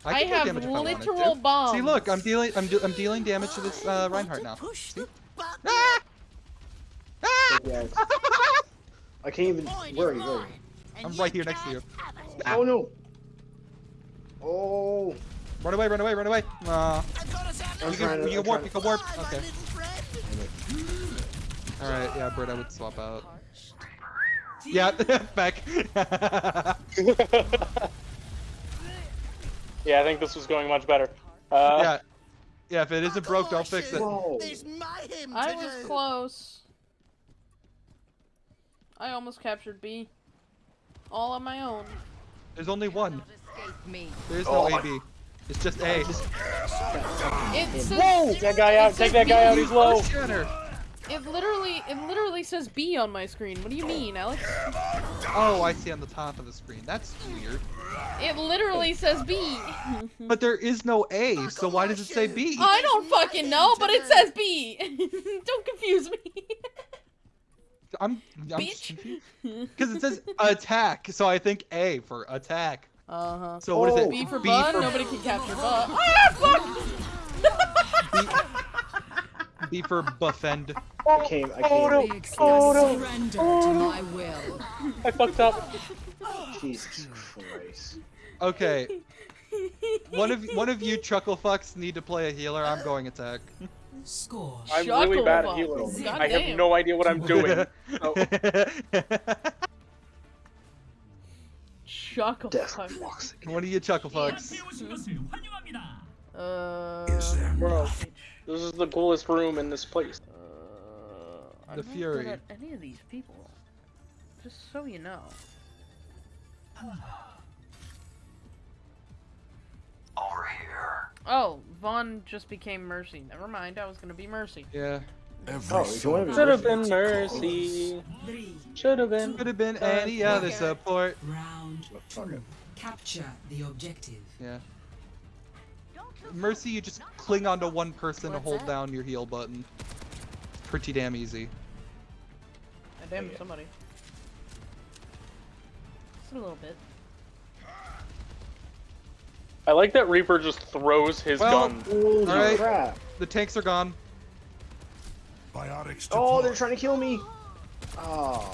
I, I have damage if I literal bombs. See, look, I'm dealing, I'm, do, I'm dealing damage to this uh, Reinhardt now. Push See? the. Ah! Ah! Yeah. I can't even. Where are you? Where are you? I'm right here next to you. Oh no! Oh! Run away, run away, run away. Aw. I've got us out I'm You can, to- you can warp, you can warp. Bye, Okay. Alright, yeah, Britt, I would swap out. Yeah, back. yeah, I think this was going much better. Uh, yeah. Yeah, if it isn't broke, don't fix it. Whoa! I was close. I almost captured B. All on my own. There's only one. Me. There's no Oh. AB. It's just A. It says, Take that guy out. Take that guy out. He's low. Scanner. It literally, it literally says B on my screen. What do you mean, Alex? Oh, I see on the top of the screen. That's weird. It literally says B. But there is no A, so why does it say B? I don't fucking know, but it says B. don't confuse me. I'm, I'm Bitch. because it says attack, so I think A for attack. Uh huh. So what is it? B for B bud. for Nobody can capture bud. Ah, fuck! B for buffend. I can't. I Oh, no. can't. The excuse Oh, no. surrender to my will. I fucked up. Jesus Christ. Okay, one of one of you chuckle fucks need to play a healer. I'm going attack. Score. I'm really bad at healing. God I damn. have no idea what I'm doing. oh. Chuckle fucks. What are you chuckle fucks? Uh, Bro, this is the coolest room in this place. Uh, the I'm Fury. Not good any of these people. Just so you know. Over here. Oh, Vaughn just became Mercy. Never mind, I was gonna be Mercy. Yeah. Oh, if you want to be Should have been Mercy. Should have been. Could have been any other support. Round two. Capture the objective. Yeah. Mercy, you just cling onto one person and What's hold that? down your heal button. Pretty damn easy. I damned Yeah. somebody. Just a little bit. I like that Reaper just throws his Well, gun. Holy Alright. crap! The tanks are gone. Biotics Oh, they're trying to kill me. Oh.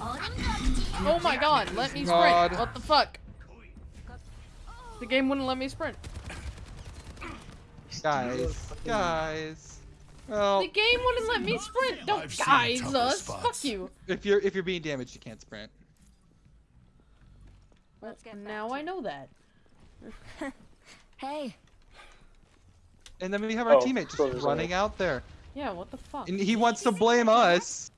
Oh my god, let me sprint! God. What the fuck? The game wouldn't let me sprint. Guys. Guys. Well, The game wouldn't let me sprint! Don't I've guys us! spots. Fuck you! if you're if you're being damaged, you can't sprint. Let's get back Now to- I know that. Hey, And then we have our Oh, teammate just there's running out there. Yeah, what the fuck? And he wants to blame us.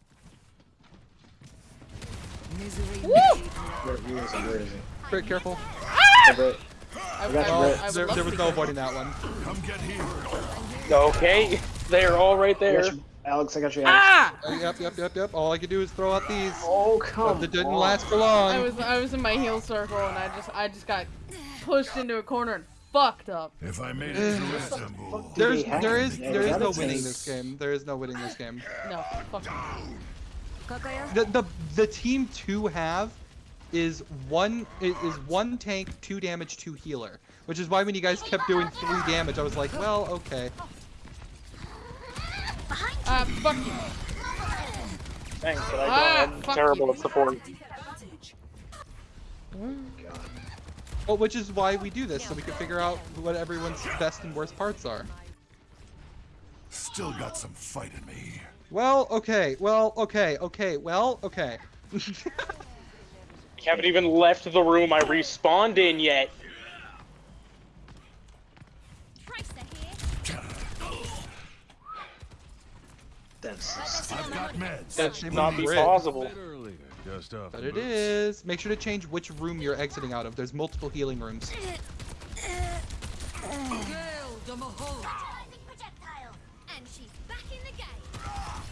Misery Woo! Where, where is it? Where is it? Very careful. I, ah! I, I, would there, there was no avoiding that one. Come get here. Okay, they're all right I there. Got you. Alex, I got you. Alex. Ah! Uh, yep, yep, yep, yep. All I could do is throw out these. Oh come But it didn't on. last for long. I was I was in my heal circle and I just I just got pushed into a corner and fucked up. If I made it through Istanbul, there's there is there is no winning this game. There is no winning this game. No, fuck The the the team two have is one is, is one tank, two damage, two healer. Which is why when you guys kept doing three damage, I was like, well, okay. Uh, fuck you. Thanks, but I Ah, am terrible you. at support. Well, which is why we do this, so we can figure out what everyone's best and worst parts are. still got some fight in me. Well, okay, well, okay, okay, well, okay. You haven't even left the room I respawned in yet. That's I've got meds. That should not on be Brit. possible. Just But the it Make sure to change which room you're exiting out of. There's multiple healing rooms. Gale de Mahol.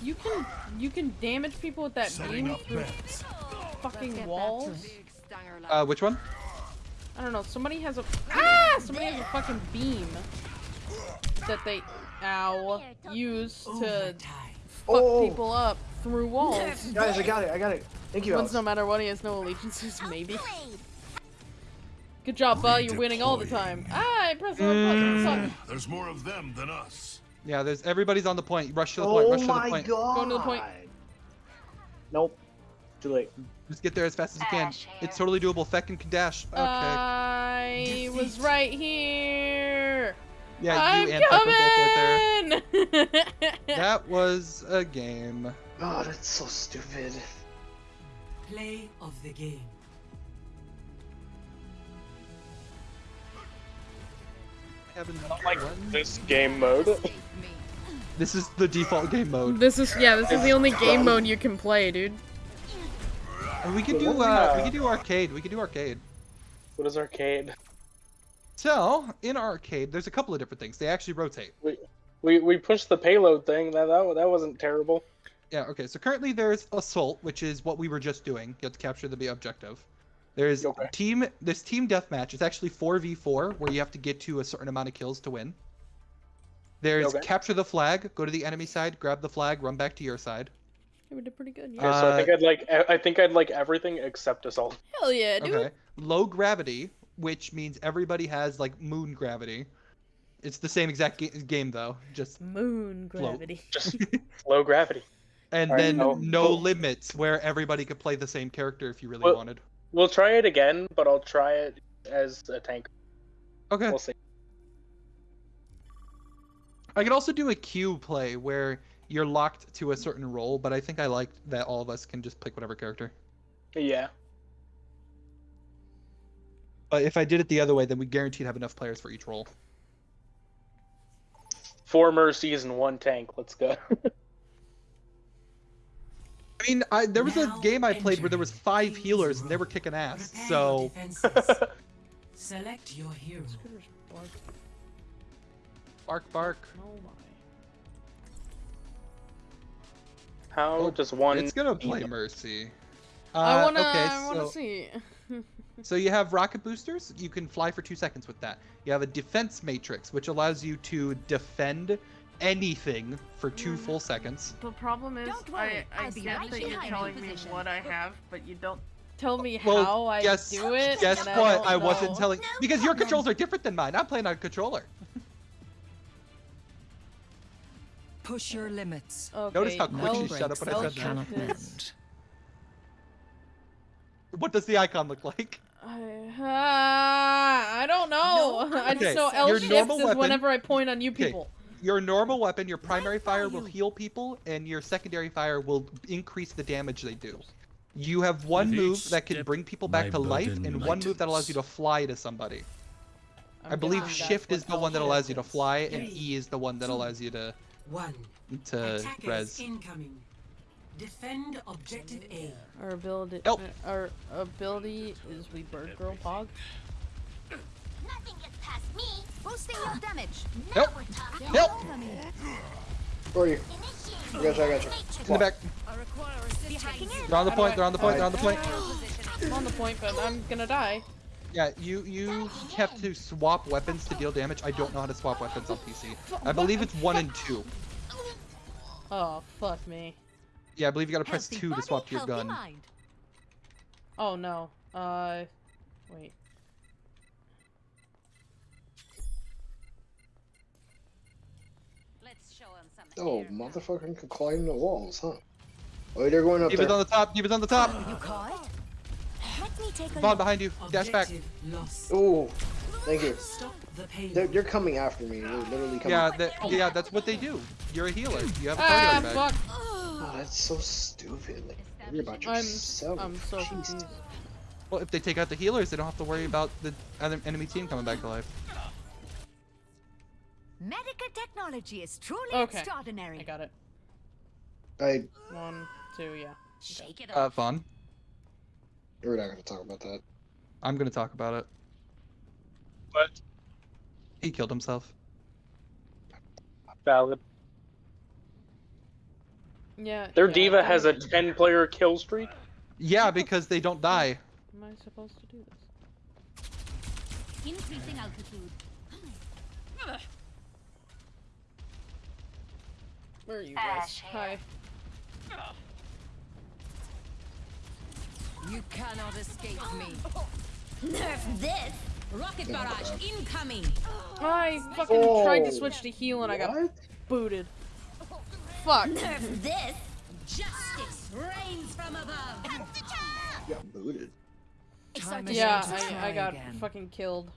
You can you can damage people with that Setting beam through beds. fucking walls. Big stanger like Uh, which one? I don't know. Somebody has a ah. Somebody has a fucking beam that they ow use to Overtime. Fuck Oh. people up through walls. Guys, I got it. I got it. Thank you, Once Alex. no matter what, he has no allegiances. Maybe. Good job, Belle. You're winning all the time. Ah, I pressed the wrong button. Suck. There's more of them than us. Yeah, there's everybody's on the point. Rush to the point. Oh Rush to the my point. god. Going to the point. Nope. Too late. Just get there as fast as you can. It's totally doable. Feckin can dash. Okay. I was right here. Yeah, I'm you and Feck were both right there. coming. That was a game. Oh, that's so stupid. Play of the game. Having Like this game mode. This is the default game mode. This is yeah. This is the only game mode you can play, dude. And we can do uh, we- we could do arcade. We can do arcade. What is arcade? So in arcade, there's a couple of different things. They actually rotate. We we we pushed the payload thing. That that that wasn't terrible. Yeah, okay. So currently there's assault, which is what we were just doing. You have to capture the objective. There's Okay. team this team deathmatch. It's actually 4v4 where you have to get to a certain amount of kills to win. There's Okay. capture the flag, go to the enemy side, grab the flag, run back to your side. Yeah, we did pretty good. Okay, Yeah. so I think Uh, I'd like e, I think I'd like everything except assault. Hell yeah, dude. Okay. Low gravity, which means everybody has like moon gravity. It's the same exact ga- game though, just Moon Float. gravity. Just low gravity. and Alright, then no- no cool. limits where everybody could play the same character if you really Well- wanted. We'll try it again, but I'll try it as a tank. Okay. We'll see. I could also do a queue play where you're locked to a certain role, but I think I like that all of us can just pick whatever character. Yeah. But if I did it the other way, then we guaranteed have enough players for each role. Four mercies and one tank. Let's go. I mean, I, there was a game I played where there was five phase healers and they were kicking ass. Prepare So defenses. Select your hero. Bark. Bark, bark. Oh my. How Oh, does one? It's gonna beat play them? Mercy. I Uh, wanna. okay, I wanna so- see. So you have rocket boosters. You can fly for two seconds with that. You have a defense matrix, which allows you to defend anything for two hmm. full seconds. The problem is, worry, I, I I'll be get right that you're telling me position. what I have, but you don't tell me Well, how I guess, do it. guess and what? don't I, wasn't know. telling because your controls are different than mine. I'm playing on a controller. Push your limits. Okay, Notice how quick she shut up when I said that. cannot is- mend. What does the icon look like? I, uh, I don't know. No, I just okay, know L your shifts is weapon- whenever I point on you Okay. people. Your normal weapon, your primary fire will heal people, and your secondary fire will increase the damage they do. You have one With move that can bring people back to life, burden and one move that allows you to fly to somebody. I'm I believe shift is the one that allows you to is. fly, and E is the one that allows you to One. to Attackers res. incoming. Defend objective A. Our ability, Nope. uh, our ability is we bird girl pog. Nothing gets past me. Boosting your damage. Nope. Now we're talking. Nope. Where are you? I got you, I got you. In the back. I require assistance. Hacking in. They're on the point. They're on the point. They're on the point. I'm on the point, but I'm gonna die. Yeah, you you have to swap weapons to deal damage. I don't know how to swap weapons on PC. I believe it's one and two. Oh fuck me. Yeah, I believe you gotta press Healthy two to swap to your gun. mind. Oh no. Uh, wait. Let's show 'em some Oh, air. motherfucker can climb the walls, huh? Oh, they're going up Keep it there. on the top. Keep it on the top. You caught? Let me take a Vaughn look. behind you. Dash back. Lost. Oh, thank you. Stop the They're, they're coming after me. They're literally coming. Yeah, that, yeah, that's what they do. You're a healer. You have a Ah, target bag. fuck. Oh, that's so stupid. Like, worry about I'm. I'm so confused. Well, if they take out the healers, they don't have to worry about the other enemy team coming back to life. Medical technology is truly Okay. extraordinary. I got it. I, One, two, yeah. Shake it Uh, off. Vaughn, we're not gonna talk about that. I'm gonna talk about it. What? He killed himself. Valid. Yeah. Their yeah, D.Va has a 10 player kill streak. Yeah, because they don't die. Am I supposed to do this? Increasing altitude. Where are you guys? Hi. You cannot escape me. Nerf this. Rocket barrage incoming. I fucking tried to Oh, switch to heal and I got booted. Fuck. Nerf this. Justice reigns from above. Yeah, booted. Yeah, I, I got again. fucking killed.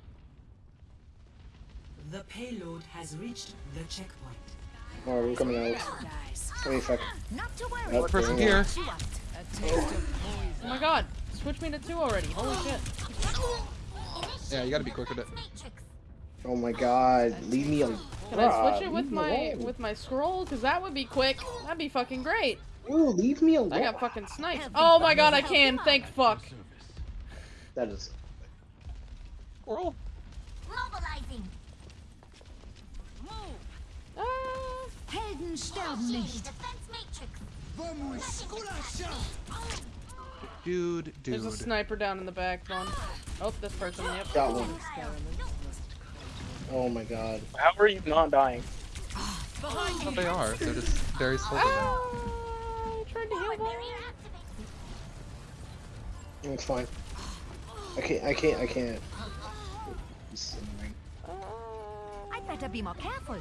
The payload has reached the checkpoint. Oh, we're coming out. Let me fuck. Not to worry. Nope, Person they're here. You want. A taste of Oh my god. Switch me to two already. Holy shit. Yeah, you gotta be quick with it. Oh my god, leave me alone. Can I switch it with my alone. with my scroll? Cause that would be quick. That'd be fucking great. Ooh, leave me alone. I got fucking sniped. Oh my god, I can. Thank fuck. That is. Oral. Mobilizing. Ah. Helden sterben nicht. Defense matrix. Dude, There's a sniper down in the back, Vaughn. Oh, this person. Yep. Got one. Oh my god. How are you not dying? Well, they are. They're just very slow. Ah, I tried to heal Vaughn. It's fine. I can't. I can't. I can't. This annoying. I better be more careful.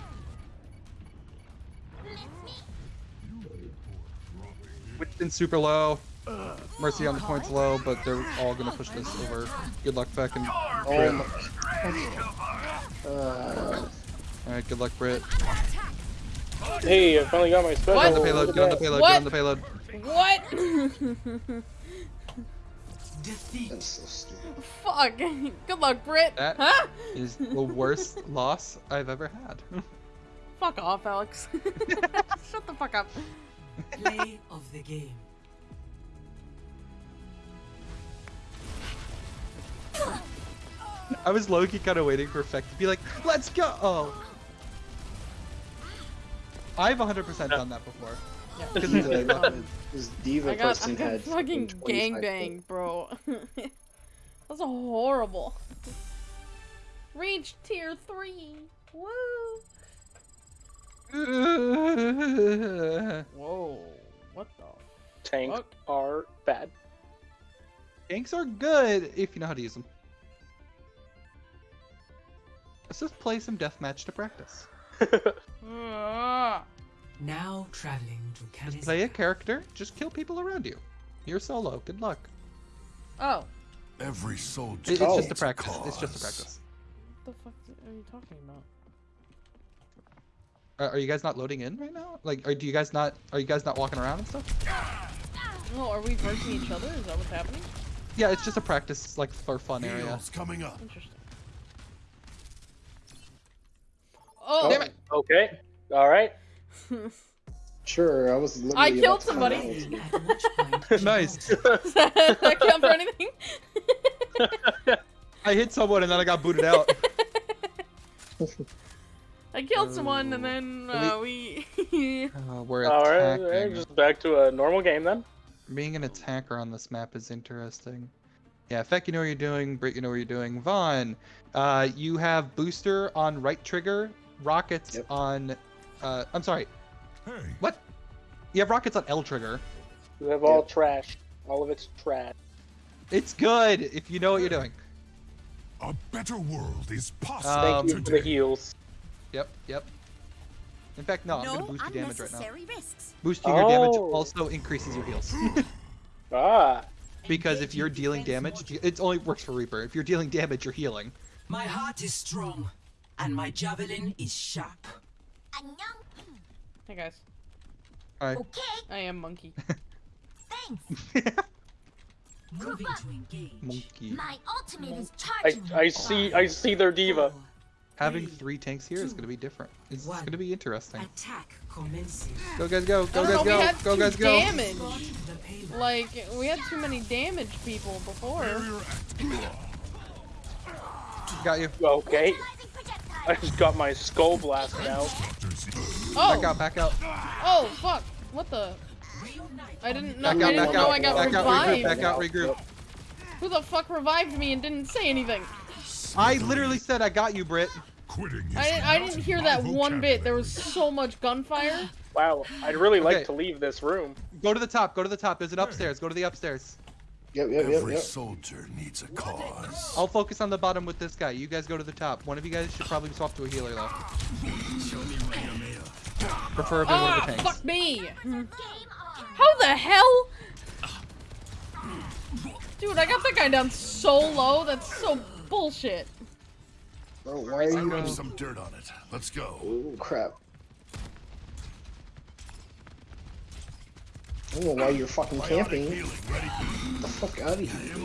Winston super low. Mercy on the points low, but they're all gonna push this over. Good luck, Beck and Oh Uh, Alright, good luck, Brit. Hey, I finally got my special. What? Get on the payload, get on the payload, get on the payload. What? Defeat. that's so stupid. Fuck. Good luck, Brit. That- Huh? Is the worst loss I've ever had. Fuck off, Alex. Shut the fuck up. Play of the game. I was low-key kind of waiting for Feck to be like, let's go! Oh. I've 100% done that before. Yeah. Because it's The- fun. This D.Va I got, I person got had fucking gangbang, bro. That's horrible. Reach tier three. Woo! Whoa! What the? Tanks Fuck. are bad. Tanks are good if you know how to use them. Let's just play some deathmatch to practice. Now traveling to Just Kanezaka. play a character, just kill people around you. You're solo. Good luck. Oh, Every soldier. It- it's just a needs practice. It's just a practice. what the fuck are you talking about? Are, are you guys not loading in right now? Like, are, do you guys not? Are you guys not walking around and stuff? No, are we versing each other? Is that what's happening? Yeah, it's just a practice, like for fun area. Heals coming up. Interesting. Oh, Damn it! Okay. All right. Sure, I was I killed somebody. out. At which point Nice. Does that count for anything? I hit someone and then I got booted out. I killed someone and Oh. then uh, we. Uh, we're All right. attacking. all right, Just back to a normal game then. Being an attacker on this map is interesting. Yeah, Feck, you know what you're doing. Brit, you know what you're doing. Vaughn, uh, you have booster on right trigger, rockets Yep. on. Uh, I'm sorry. Hey, What? You have rockets on L trigger. We have all Yep. trash. All of it's trash. It's good if you know what you're doing. a better world is possible Um, Thank you for the heals. Yep, yep. In fact, no, I'm gonna boost your damage right now. risks. Boosting your damage Oh. also increases your heals. Ah. because if you're dealing damage, it only works for Reaper. If you're dealing damage, you're healing. My heart is strong, and my javelin is sharp. hey guys, Alright. Okay, I am monkey. thanks. moving to engage. Monkey. My ultimate is I charging. I see I see their D.Va. Having three, three tanks here is gonna be different. It's, it's One. gonna be interesting. Attack commencing. Go guys go! Go don't know, guys go! Go guys go! damage. Spot the payload. Like we had too many damage people before. Got you. Okay. Utilizing projectile. I just got my skull blasted out. Doctors Oh, Back out! Back out! oh fuck! What the? I didn't know. Back I out! didn't Back know out! I got Back out! Regroup! revived. Back out! Regroup! Who the fuck revived me and didn't say anything? I literally said I got you, Brit. Quitting I didn't. I didn't hear that one bit. There was so much gunfire. Wow. I'd really like Okay. to leave this room. Go to the top. Go to the top. There's an upstairs. Go to the upstairs. Yep, yep, yep, Every yep. soldier needs a cause. I'll focus on the bottom with this guy. You guys go to the top. One of you guys should probably swap to a healer though. Preferably one Ah, of the tanks. fuck me! How the hell? Dude, I got that guy down so low. That's so bullshit. Bro, why are you? There's some dirt on it. Let's go. Oh crap! I don't know why you're fucking camping. Get the fuck out of here.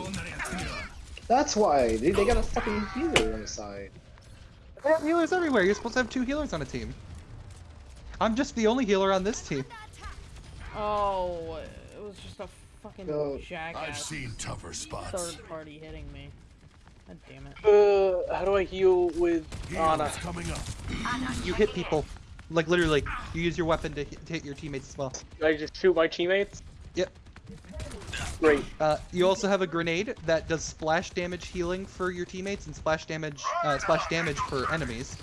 That's why. They, they got a fucking healer on the side. They have healers everywhere. You're supposed to have two healers on a team. I'm just the only healer on this team. Oh, it was just a fucking Yo, I've seen tougher spots. third party hitting me. God damn it. Uh, how do I heal with Ana? Heals coming up. You hit people. Like literally, you use your weapon to hit, to hit your teammates as well. Can I just shoot my teammates? Yep. Great. Uh, you also have a grenade that does splash damage healing for your teammates and splash damage uh, splash damage for enemies.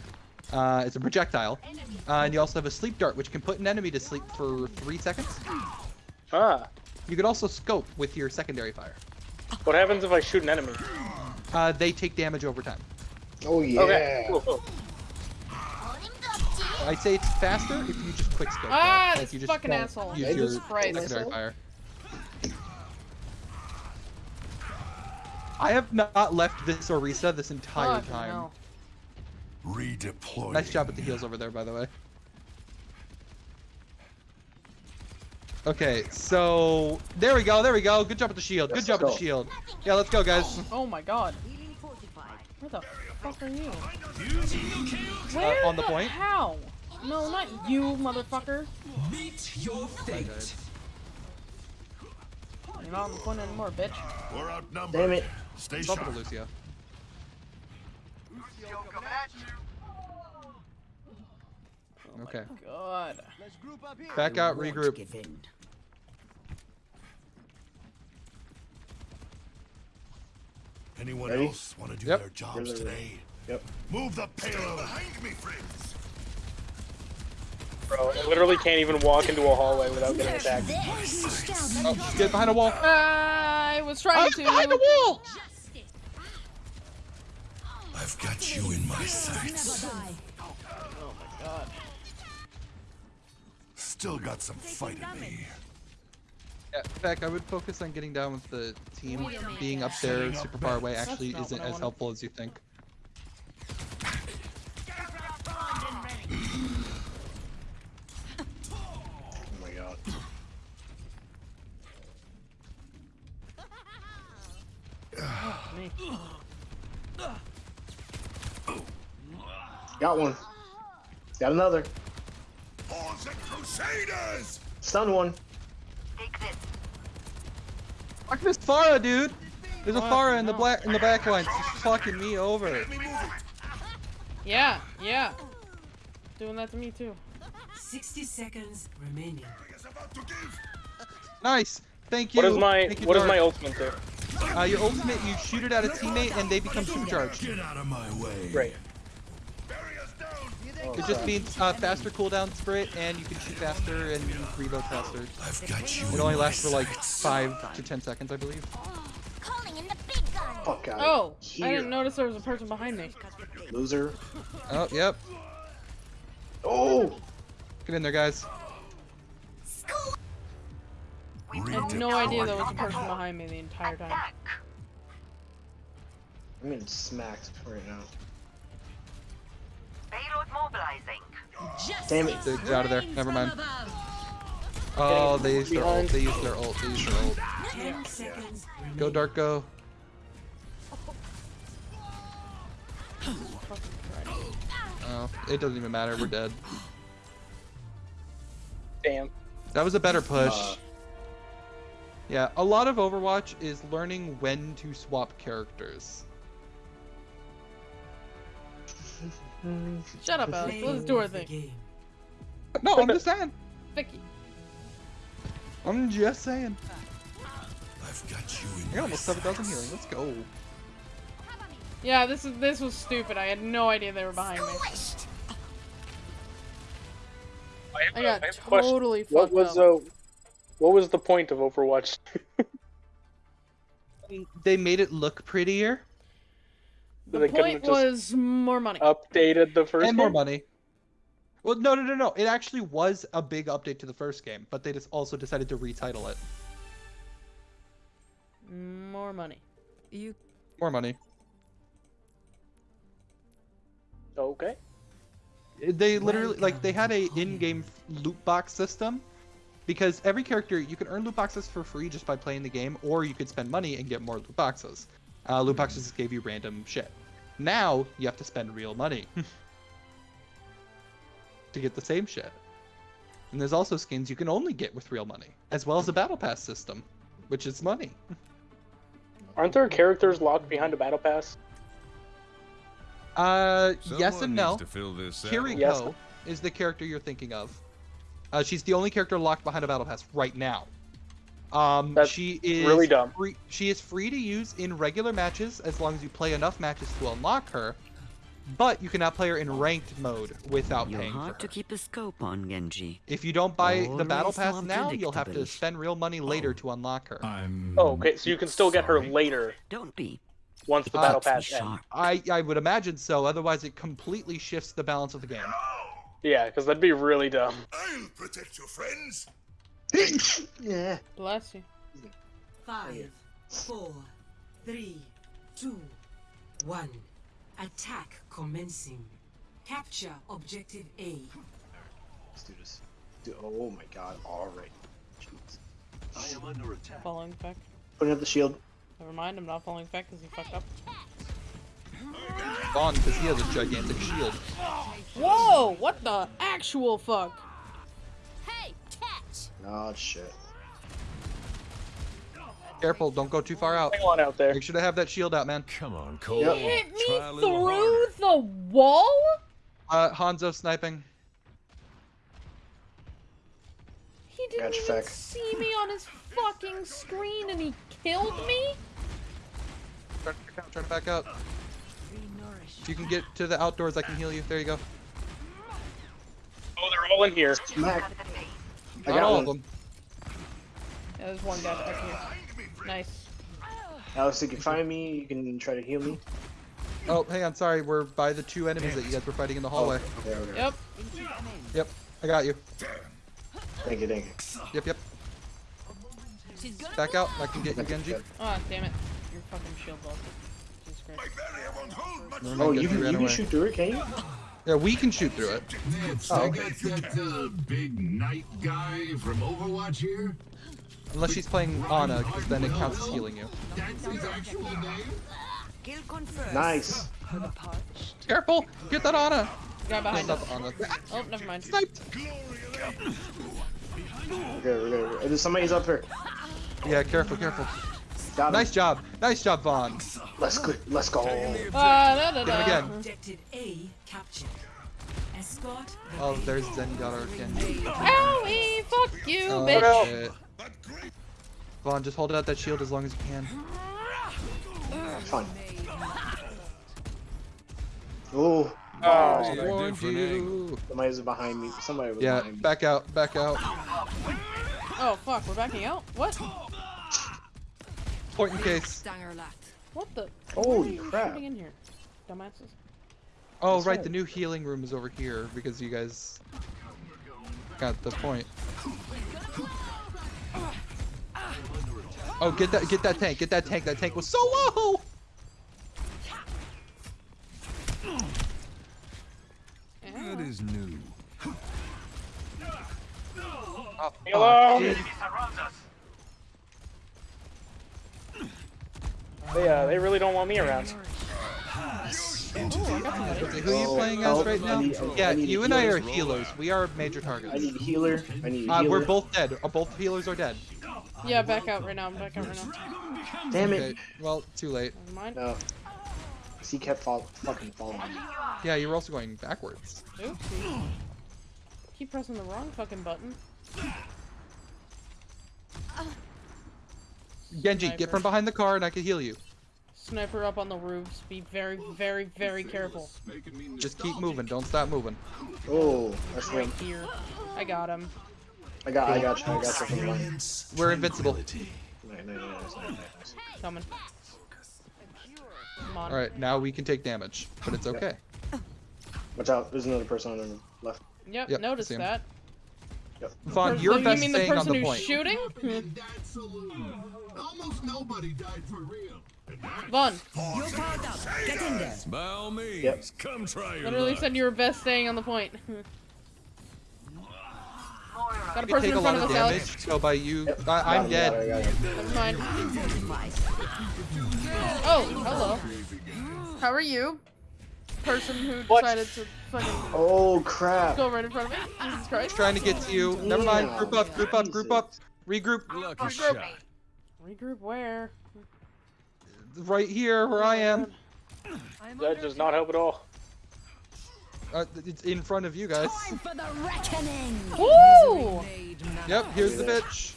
Uh, it's a projectile. Uh, and you also have a sleep dart, which can put an enemy to sleep for three seconds. Ah. You could also scope with your secondary fire. What happens if I shoot an enemy? Uh, they take damage over time. Oh yeah. Okay. Cool, cool. Holding the D. I say it's faster if you just quick scope. Ah, though. this you just fucking asshole. Use I your just secondary fire. I have not left this Orisa this entire Fucking time. hell. Redeploy. Nice job with the heals over there, by the way. Okay, so there we go, there we go. Good job with the shield. Good Let's job with the shield. Yeah, let's go, guys. Oh my god. Where the fuck are you? Where on the point? How? No, not you, motherfucker. Meet your fate. You're not on the point anymore, bitch. We're outnumbered. Damn it. Stay Stop sharp. it, Lucio. Oh okay. God. Back I out, won't regroup. give in. Anyone Ready? else want to do Yep. their jobs Yep. today? Yep. Move the payload behind me, friends. Bro, I literally can't even walk into a hallway without getting attacked. Oh, get behind a wall. I was trying to. behind the wall. I've got you in my sights. Oh my god. Still got some fight in me. Yeah, in fact, I would focus on getting down with the team. Being up there super far away actually isn't as helpful as you think. Me. Got one. Got another. Horns and Crusaders! Stun one. Fuck this Pharah, dude. There's a What? Pharah in the No. black in the back line. She's fucking me over. Yeah, yeah. Doing that to me too. 60 seconds remaining. Is about to give. Nice. Thank you. What is my Thank you, what is Dark. my ultimate do? Uh, your ultimate, you shoot it at a teammate and they become supercharged. Get out of my way. Great. Barriers down. It just means uh, faster cooldown sprint and you can shoot faster and reload faster. I've got you. It only lasts for like sights. five to ten seconds, I believe. Calling in the big gun. Fuck out. Oh, I didn't notice there was a person behind me. Loser. Oh, yep. Oh! Get in there, guys. I had no idea there was a person behind me the entire time. I'm getting smacked right now. Payload mobilizing. Damn it. They're they're out of there. Never mind. Oh, they used their ult. They used their ult. They used their ult. 10 seconds. Go, Dark, go. Oh, it doesn't even matter. We're dead. Damn. That was a better push. Uh, Yeah, a lot of Overwatch is learning when to swap characters. Shut up, Alex. Let's do our thing. No, I'm just saying. Vicky. I'm just saying. I've got you in I got my almost 7,000 healing. Let's go. Yeah, this is this was stupid. I had no idea they were behind me. I, have I a- got I have a question. totally What was up. uh, what was the point of Overwatch? They made it look prettier The they point was more money. updated the first and more money. Well, no, no, no, no. It actually was a big update to the first game, but they just also decided to retitle it. More money. You More money. Okay. They literally like they had a in-game loot box system because every character you can earn loot boxes for free just by playing the game, or you could spend money and get more loot boxes. Uh, loot boxes just gave you random shit. Now you have to spend real money to get the same shit. And there's also skins you can only get with real money, as well as a battle pass system, which is money. Aren't there characters locked behind a battle pass? Uh, yes and no. needs to fill this. Kiriko Yes. is the character you're thinking of. Uh, she's the only character locked behind a battle pass right now. Um, That's she is really dumb. Free, she is free to use in regular matches as long as you play enough matches to unlock her. But you cannot play her in ranked mode without You're paying for hard her. to keep a scope on, Genji. If you don't buy the battle pass now, you'll have to spend real money later to unlock her. I'm. Oh, okay. So you can still get her later Don't be. once the Uh, battle Be pass ends. I I would imagine so. Otherwise, it completely shifts the balance of the game. Yeah, because that'd be really dumb. I'll protect your friends. yeah. Bless you. Five, four, three, two, one. Attack commencing. Capture objective A. Let's do this. Dude, oh my god, alright. Jeez. Following back. Putting up the shield. Never mind, I'm not following back because he fucked up. Vaughn, because he has a gigantic shield. Whoa! What the actual fuck? Hey, catch. Oh shit. Careful, don't go too far out. Hang on out there. Make sure to have that shield out, man. Come on, Cole. Yep. Hit me Try through harder. a wall? Uh, Hanzo sniping. He didn't Gotcha, even Feck. see me on his fucking screen and he killed me? Try to back out. Try to back out. If you can get to the outdoors, I can heal you. There you go. Oh, they're all in here. Smack. I got all one. of them. Yeah, there's one guy back here. Nice. Alex, if you can find me, you can try to heal me. Oh, hang on. Sorry, we're by the two enemies that you guys were fighting in the hallway. Oh, okay, okay. Yep. Yep, I got you. Thank you, thank you. Yep, yep. Back out. I can get you, Genji. Oh, damn it. Your fucking shield blocked it. Jesus Christ. Never mind, Oh, you can, you can shoot through it, can you? Yeah, we can shoot through it. Oh, okay. Got that big knight guy from Overwatch here? Unless she's playing Ana, because then it counts as healing you. That's his actual name? Kill confirmed. Nice. For the parched. Careful! Get that Ana! Guy behind No, us. Ana. Oh, never mind. Sniped! Okay, okay, okay. There's somebody's up here. Yeah, careful, careful. Got him. Nice job. Nice job, Vaughn. Let's go. Let's go. Ah, da, da, Get him again. Objective A captured. Escort the Oh, base. there's Zenyatta Genji. Owie! Fuck you, Oh, bitch! shit. Vaughn, just hold out that shield as long as you can. Fine. Oh. I Oh, warned you. somebody's behind me. Somebody was Yeah, behind me. back out, back out. Oh, fuck, we're backing out? What? Point in case. What the? Holy Why are crap. in here? Dumbasses. Oh, That's right, right. the new healing room is over here because you guys got the point. Oh, get that, get that tank, get that tank. That tank was so low. That is new. Oh, Hello? dude. They, uh, they really don't want me around. Into the Okay, who are you Oh, playing as right now? need- I Yeah, you and I are healers. healers. We are major targets. I targets. need a healer. I need a Uh, healer. we're both dead. Uh, both healers are dead. Yeah, back out right now. I'm back out right now. Damn Okay, it. well, too late. Never mind. No. 'Cause He kept fall fucking following me. Yeah, you were also going backwards. Oopsie. Keep pressing the wrong fucking button. Genji, Sniper. get from behind the car and I can heal you. Sniper up on the roofs. Be very, very, very careful. Just keep moving. Don't stop moving. Oh, that's Right right. here. I got him. I got, I got you. I got you from We're invincible. Nice, nice, nice, nice, nice. Coming. Come on. All right, now we can take damage, but it's okay. Watch out. There's another person on the left. Yep, Yep, noticed see him. that. Vaughn, Per- your you best mean the thing on person the who's point. shooting? In. Almost nobody died for real. Vaughn, You're powered up. Get in there. By all means, Yep. come try your literally luck. said you were best staying on the point. got a person take a in lot front of of us, damage, Alex. so by you, Yep. I, I'm dead. got him, got him. Never mind. Oh, hello. How are you? Person who What? decided to fucking Oh crap. go right in front of me. Jesus Christ. Trying to get to you. Never mind. Group up, group up, group up. Regroup. Lucky shot. Regroup where? Right here, where I am. That does not help at all. Uh, it's in front of you guys. Time for the reckoning. Woo! Yep, here's the bitch.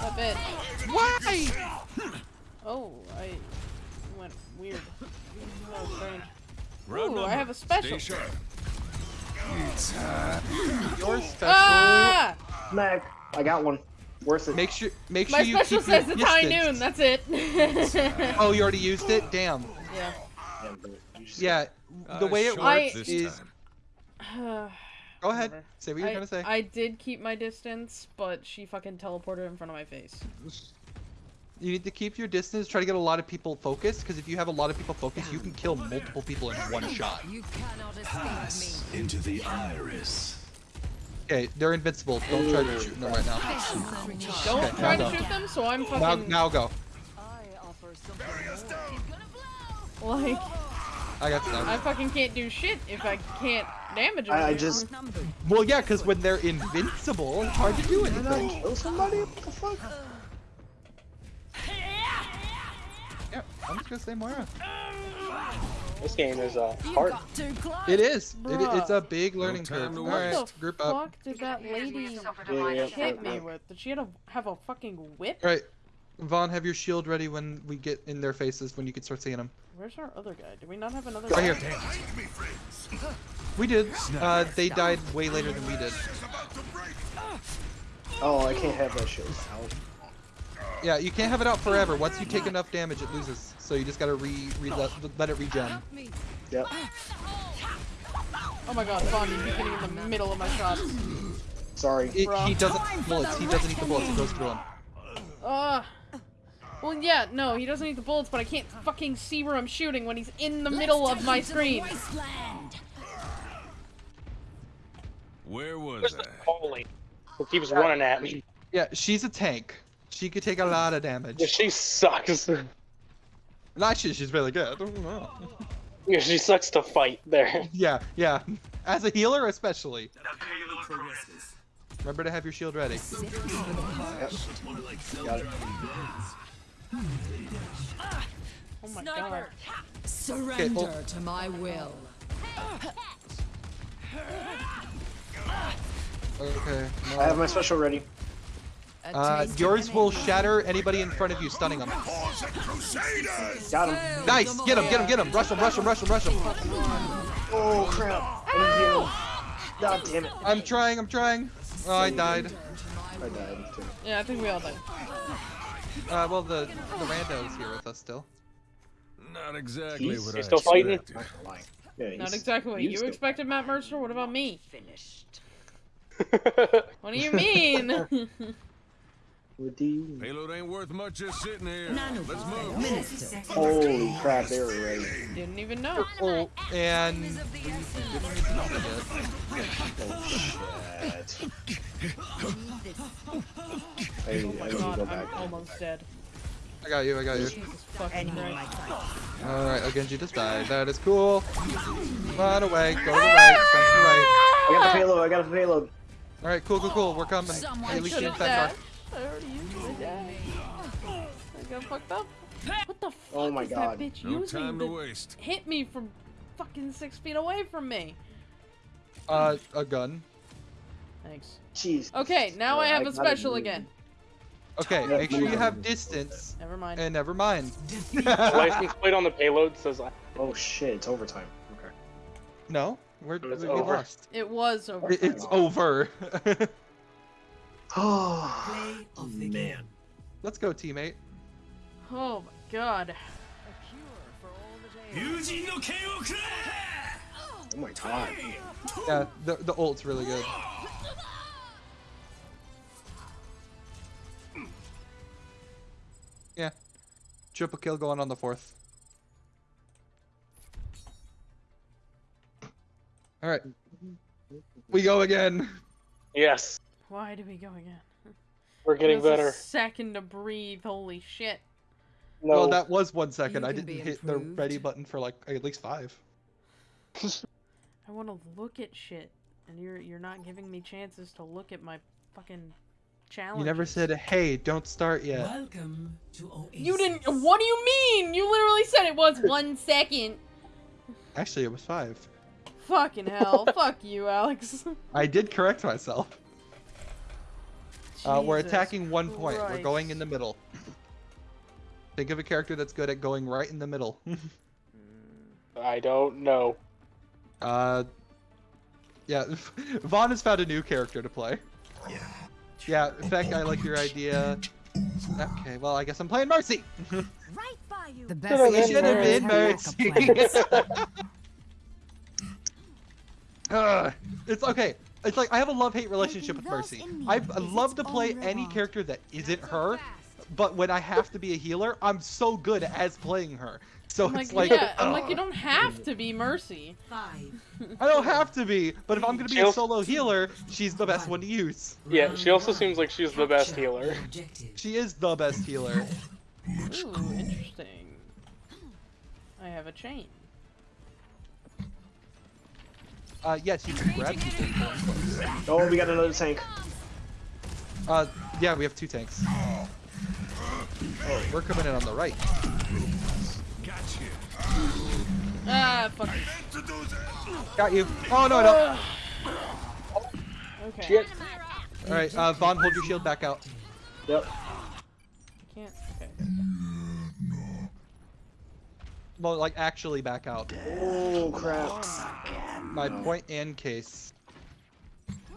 That bit. Why? Oh, I went weird. That was strange. Round Ooh, I have a special. Stay sharp. Your special. Ah! Smack. I got one. Worth it. Make sure, make sure My you special keep your says it's high noon. That's it. Oh, you already used it. Damn. yeah. Yeah, but you just- Yeah, the Uh, way it works this is. time. Go ahead. Whatever. Say what you're I, gonna say. I did keep my distance, but she fucking teleported in front of my face. You need to keep your distance. Try to get a lot of people focused, because if you have a lot of people focused, you can kill multiple people in one shot. You cannot Pass me. into the iris. Okay, they're invincible. Don't try to shoot them right now. Don't Okay, try to shoot them, so I'm fucking now go. I offer something more. like I got I fucking can't do shit if I can't damage them. I, I just. Well, yeah, because when they're invincible, it's hard to do Did I anything. kill somebody? What the fuck? I'm just gonna say Moira. This game is uh, hard. got too close. It is. It, it's a big learning time curve. to All What the group fuck up. did that lady Yeah, yeah, hit me with? Did she have a, have a fucking whip? All right, Vaughn, have your shield ready when we get in their faces when you can start seeing them. Where's our other guy? Do we not have another Right guy? here. We did. Uh, they died way later than we did. Oh, I can't have that shit out. Yeah, you can't have it out forever. Once you take enough damage, it loses. So you just gotta re, re let, let it regen. Yep. Oh my god, Vaughn, you keep getting in the middle of my shots. Sorry. It, he doesn't eat bullets. He doesn't eat the bullets. It goes through him. Uh. Well, yeah, no, he doesn't need the bullets, but I can't fucking see where I'm shooting when he's in the middle of my screen. Where was Where's I? the Holy. Who keeps running at me? Yeah, she's a tank. She could take a lot of damage. Yeah, she sucks. And Actually, she's really good. I don't know. Yeah, she sucks to fight there. Yeah, yeah. As a healer, especially. Remember to have your shield ready. Got it. Oh my god. Surrender oh. to my will. Okay. no. I have my special ready. A Uh, yours will shatter anybody in front of you, stunning them. Got him. Nice! Get him, get him, get him! Rush him, rush him, rush him, rush him! Oh crap. I didn't heal. God damn it. I'm trying, I'm trying. Oh, I died. I died too. Yeah, I think we all died. Uh, well, the the rando's here with us still. Not exactly He's- what he's I still fighting? expected. Not gonna lie. Yeah, Not exactly what you still- expected, Matt Mercer. What about me? Finished. What do you mean? With the- Payload ain't worth much just sitting here. Nano Let's move. Minister. Holy crap, they were ready. Didn't even know. Oh, and didn't need know. Oh shit. I, I need to God, go I'm almost dead. I got you, I got you. Jesus fucking Christ. Alright, Genji just died. That is cool. Run away, go to the right, go to the right. I got the payload, I got the payload. Alright, cool, cool, cool. We're coming. Someone Hey, we should can have back died. I already used my dad. I got fucked up. What the fuck Oh my is God. that bitch No using time to to waste. hit me from fucking six feet away from me? Uh, a gun. Thanks. Jeez. Okay, now I have I a special again. Okay, make sure you have distance. Never mind. And never mind. License plate on the payload says I. Oh shit, it's overtime. Okay. No, we're, It's we over. lost. It was over. It's over. Oh Play of the man. Let's go, teammate. Oh my god. Oh my god. Yeah, the, the ult's really good. Yeah. Triple kill going on the fourth. Alright. We go again. Yes, Why do we go again? we're getting Give us a better. second to breathe. Holy shit. No, Well, that was one second. You I didn't hit the ready button for like at least five. I want to look at shit, and you're you're not giving me chances to look at my fucking challenge. You never said, hey, don't start yet. Welcome to Oasis. You didn't. What do you mean? You literally said it was one second. Actually, it was five. Fucking hell. Fuck you, Alex. I did correct myself. Uh, we're attacking one point. We're going in the middle. Think of a character that's good at going right in the middle. I don't know. uh, yeah, Vaughn has found a new character to play. Yeah. Yeah, in fact, I like your idea. Okay, well, I guess I'm playing Mercy. Right by you. The best been Should have been engineers have backup Mercy. plans. Ugh, it's okay. It's like I have a love-hate relationship with Mercy. those in me I love to play any reward. character that isn't her, but when I have to be a healer, I'm so good as playing her. So I'm it's like, like, yeah, I'm oh. like, you don't have to be Mercy. Five. I don't have to be, but if I'm gonna be a She'll- solo healer, she's the best one to use. Yeah, she also seems like she's the best healer. She is the best healer. Ooh, interesting. I have a chain. Uh, yes, you can grab people. Oh, we got another tank. Uh, yeah, we have two tanks. Oh, we're coming in on the right. Ah, fuck. Got you. Oh no, no. Okay. Shit. All right, uh, Vaughn, hold your shield back out. Yep. Can't. Okay. Well, like actually back out. Oh crap. My point and case.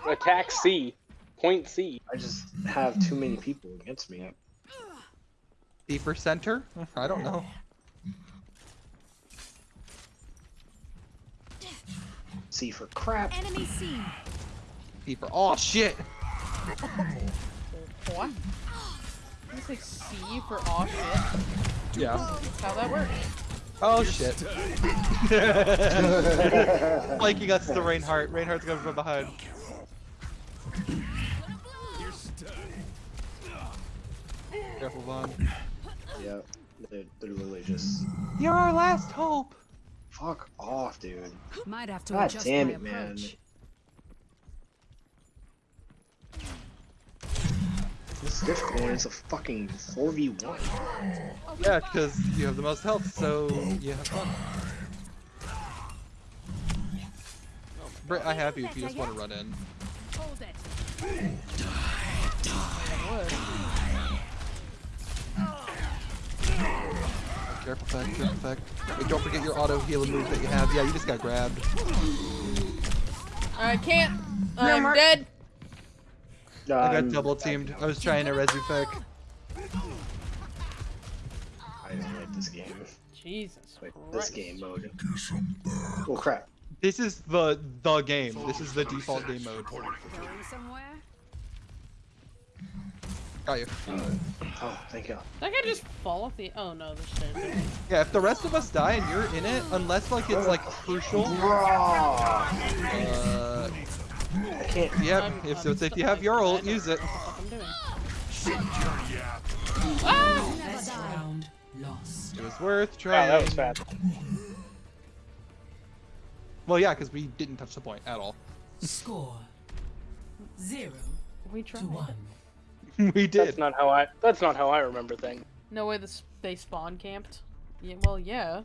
Attack C. Point C. I just have too many people against me. D for center? I don't know. C for crap. Enemy seen. D for oh shit. What? You say C for aw shit? Yeah. That's how that works. Oh shit. Flanking us to the Reinhardt. Reinhardt's coming from behind. Careful, Vaughn. Yeah. They're, they're literally just. You're our last hope. Fuck off, dude. Might have to God adjust damn my it, man. Approach. This is difficult when it's a fucking 4v1. Yeah, because you have the most health, so you have fun. Britt, I have you if you just want to run in. Hold it. Careful, fact, careful, fact. Wait, don't forget your auto healing move that you have. Yeah, you just got grabbed. I can't. I'm dead. No, I got I'm- double teamed. I was trying to resurrect. I don't like this game. Jesus Wait, this game mode. Oh crap. This is the the game. This is the default game mode. Going somewhere? Got you. Oh, thank God. That guy just fall off the. Oh no, there's stairs. Yeah, if the rest of us die and you're in it, unless like it's like crucial. Uh, I can't. yep. I'm- If I'm so, if you have your that. Ult, use it. what I'm doing. Best round lost. It was worth Wow, trying. that was fast. Well, yeah, because we didn't touch the point at all. Score zero We to tried. one. we That's did. not how I. That's not how I remember things. No way this they spawn camped. Yeah, well, yeah.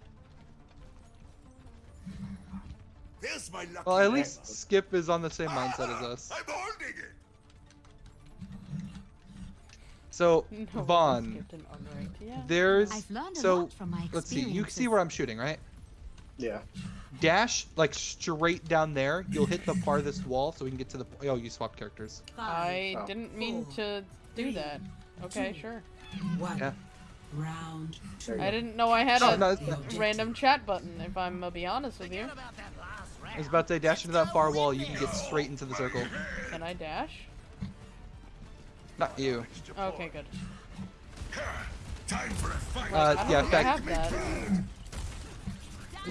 There's my lucky Well, at lamp. least Skip is on the same mindset as ah, us. I'm holding it. So, No Vaughn, skipped Yeah. there's I've learned a so lot from my let's see. You can see where I'm shooting, right? Yeah. Dash like straight down there. You'll hit the farthest wall, so we can get to the. Oh, you swapped characters. I Oh. didn't mean four, to do three, that. Okay, two, sure. One. Yeah. Round two. I didn't know I had No, a no, random chat button. If I'm gonna be honest with you, I was about to say, dash into that far wall. You can get straight into the circle. can I dash? Not you. Okay, good. Time for a fight. Uh, yeah, think fact-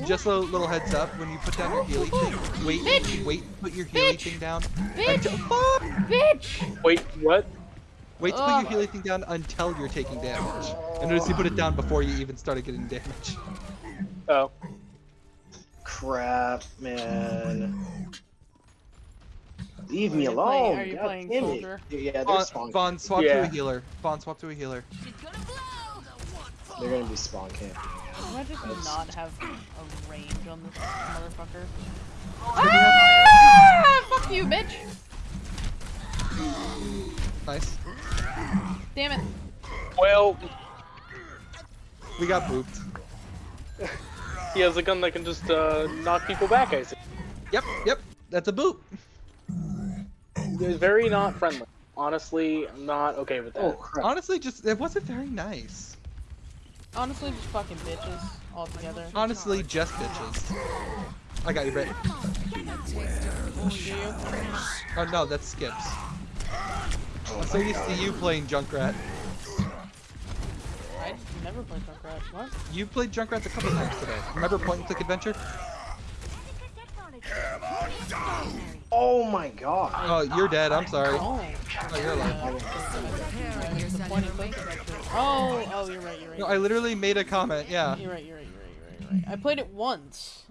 Just a little heads up when you put down your healing thing. Wait, Bitch! wait, put your healing Bitch! thing down. Bitch! Until, fuck! Bitch! Wait, what? Wait to put Ugh. your healing thing down until you're taking damage. And notice you put it down before you even started getting damage. Oh, Crap, man. Leave me alone. playing- are you God playing soldier? Yeah, they're Vaughn, spawn. Vaughn, swap to a healer. Vaughn, swap to a healer. Gonna. They're gonna be spawn camping. Can I just That's- not have a range on this motherfucker? Good to have- Ah! Fuck you, bitch! Nice. Damn it. well, We got booped. he has a gun that can just uh, knock people back. I see. Yep, yep. That's a boop. It's very not friendly. Honestly, I'm not okay with that. Oh crap. Honestly, just it wasn't very nice. Honestly, just fucking bitches altogether. Honestly, just bitches. I got you, Britt. Oh. Oh no, that's Skips. I'm so used to you playing Junkrat. I never played Junkrat. What? You played Junkrats a couple times today. Remember Point and Click Adventure? Oh my god. Oh, you're dead. I'm sorry. Oh. Oh, you're alive. Yeah, it's the point and click adventure. Oh, oh, you're right, you're right. No, I literally made a comment. Yeah. You're right, you're right, you're right, you're right, you're right. I played it once.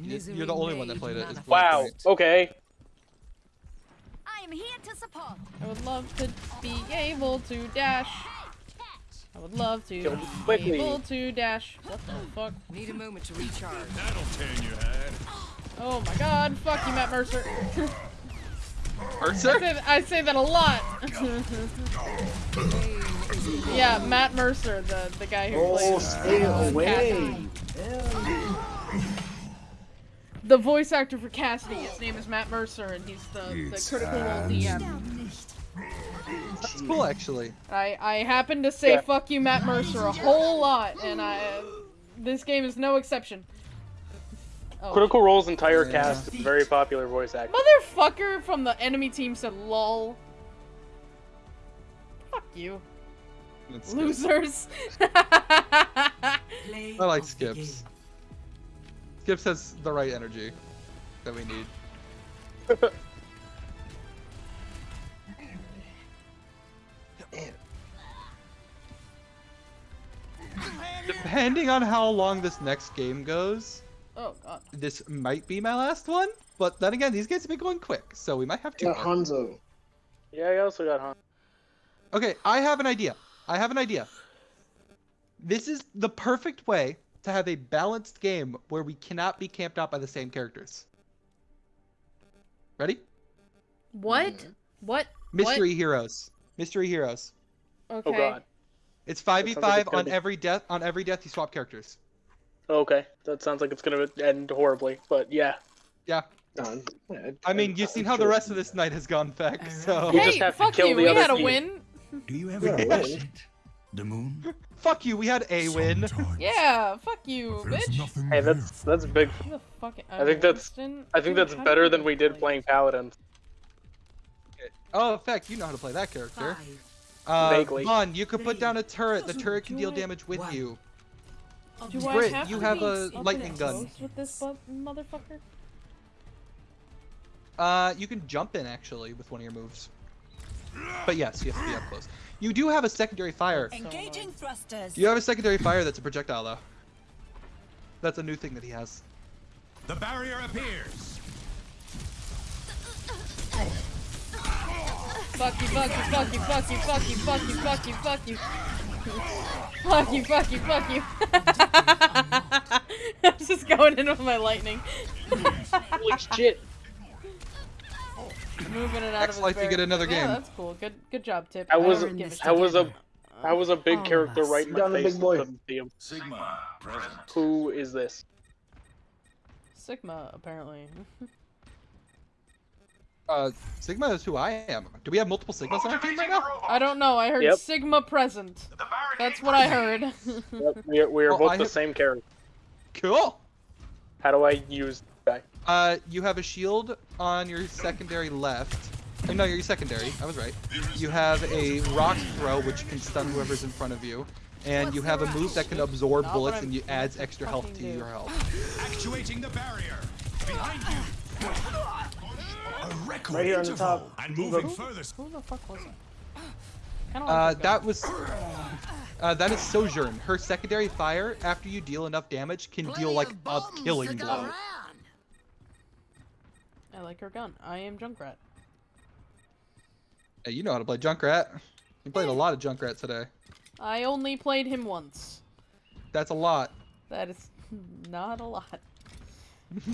You- You're the only one that played it. the Wow. point. Okay. I am here to support. I would love to be able to dash. I would love to Kill be quickly. able to dash. What the fuck? Need a moment to recharge. That'll tan your head. Oh my god, fuck you, Matt Mercer. I, Mercer? say, I say that a lot. yeah, Matt Mercer, the, the guy who Oh, plays stay uh, away. The voice actor for Cassidy, his name is Matt Mercer, and he's the, the critical role DM. That's cool, actually. I, I happen to say Yeah. fuck you, Matt Mercer, a whole lot, and I this game is no exception. Oh. Critical Role's entire Yeah. cast is very popular voice actor. Motherfucker from the enemy team said lol. Fuck you. That's good. Losers. I like of the game. Skips. Skips has the right energy that we need. Depending on how long this next game goes, oh god. this might be my last one. But then again, these games have been going quick, so we might have to. Got more. Hanzo. Yeah, I also got Han. Okay, I have an idea. I have an idea. This is the perfect way to have a balanced game where we cannot be camped out by the same characters. Ready? What? Mm-hmm. What? Mystery heroes. Mystery heroes. What? Oh Okay. god. It's 5v5 on be- every death on every death you swap characters. Okay, that sounds like it's gonna end horribly, but yeah. Yeah. Done. Yeah, I mean, you've seen how the rest of this night has gone back, so You Hey, just have to fuck kill you. the We other had a team. win. Do you ever win. watch it? The moon? fuck you, we had a win. Sometimes Yeah, fuck you, bitch. Hey, that's that's big. Who the? I think that's- I think that's better than we did playing Paladins. Oh, in fact, you know how to play that character. Five. Uh, Vaughn, you could put down a turret. The turret can deal damage with One. you. Do I Brit, have you have a lightning gun. With this motherfucker? Uh, you can jump in actually with one of your moves. But yes, you have to be up close. You do have a secondary fire. Engaging thrusters. You have a secondary fire that's a projectile though. That's a new thing that he has. The barrier appears. Fuck you, fuck you, fuck you, fuck you, fuck you, fuck you, fuck you, fuck you. Fuck you, fuck you, fuck you. I'm just going in with my lightning. Holy shit! Moving it out Next of life you get barrel. another Yeah, that's cool. Good good job, Tip. I I was don't give a I was a shit. I was a big All of character right in my Down the face. big boy. couldn't see him. Sigma, present. Who is this? Sigma, apparently. Uh, Sigma is who I am. Do we have multiple Sigmas on our team right now? I don't know. I heard Yep. Sigma present. That's what I heard. Yep, we are, we are Oh, both I the have- same character. Cool. How do I use that? Uh, you have a shield on your secondary left. Uh, No, your secondary. I was right. You have a rock throw, which can stun whoever's in front of you. And you have a move that can absorb Not bullets and you adds extra health to do. your health. Actuating the barrier. Behind you. A record Right here on the top. And Who- moving further. Who the fuck was it? Uh, that was. Uh, that is Sojourn. Her secondary fire, after you deal enough damage, can deal like a killing blow. I like her gun. I am Junkrat. Hey, you know how to play Junkrat. You played a lot of Junkrat today. I only played him once. That's a lot. That is not a lot.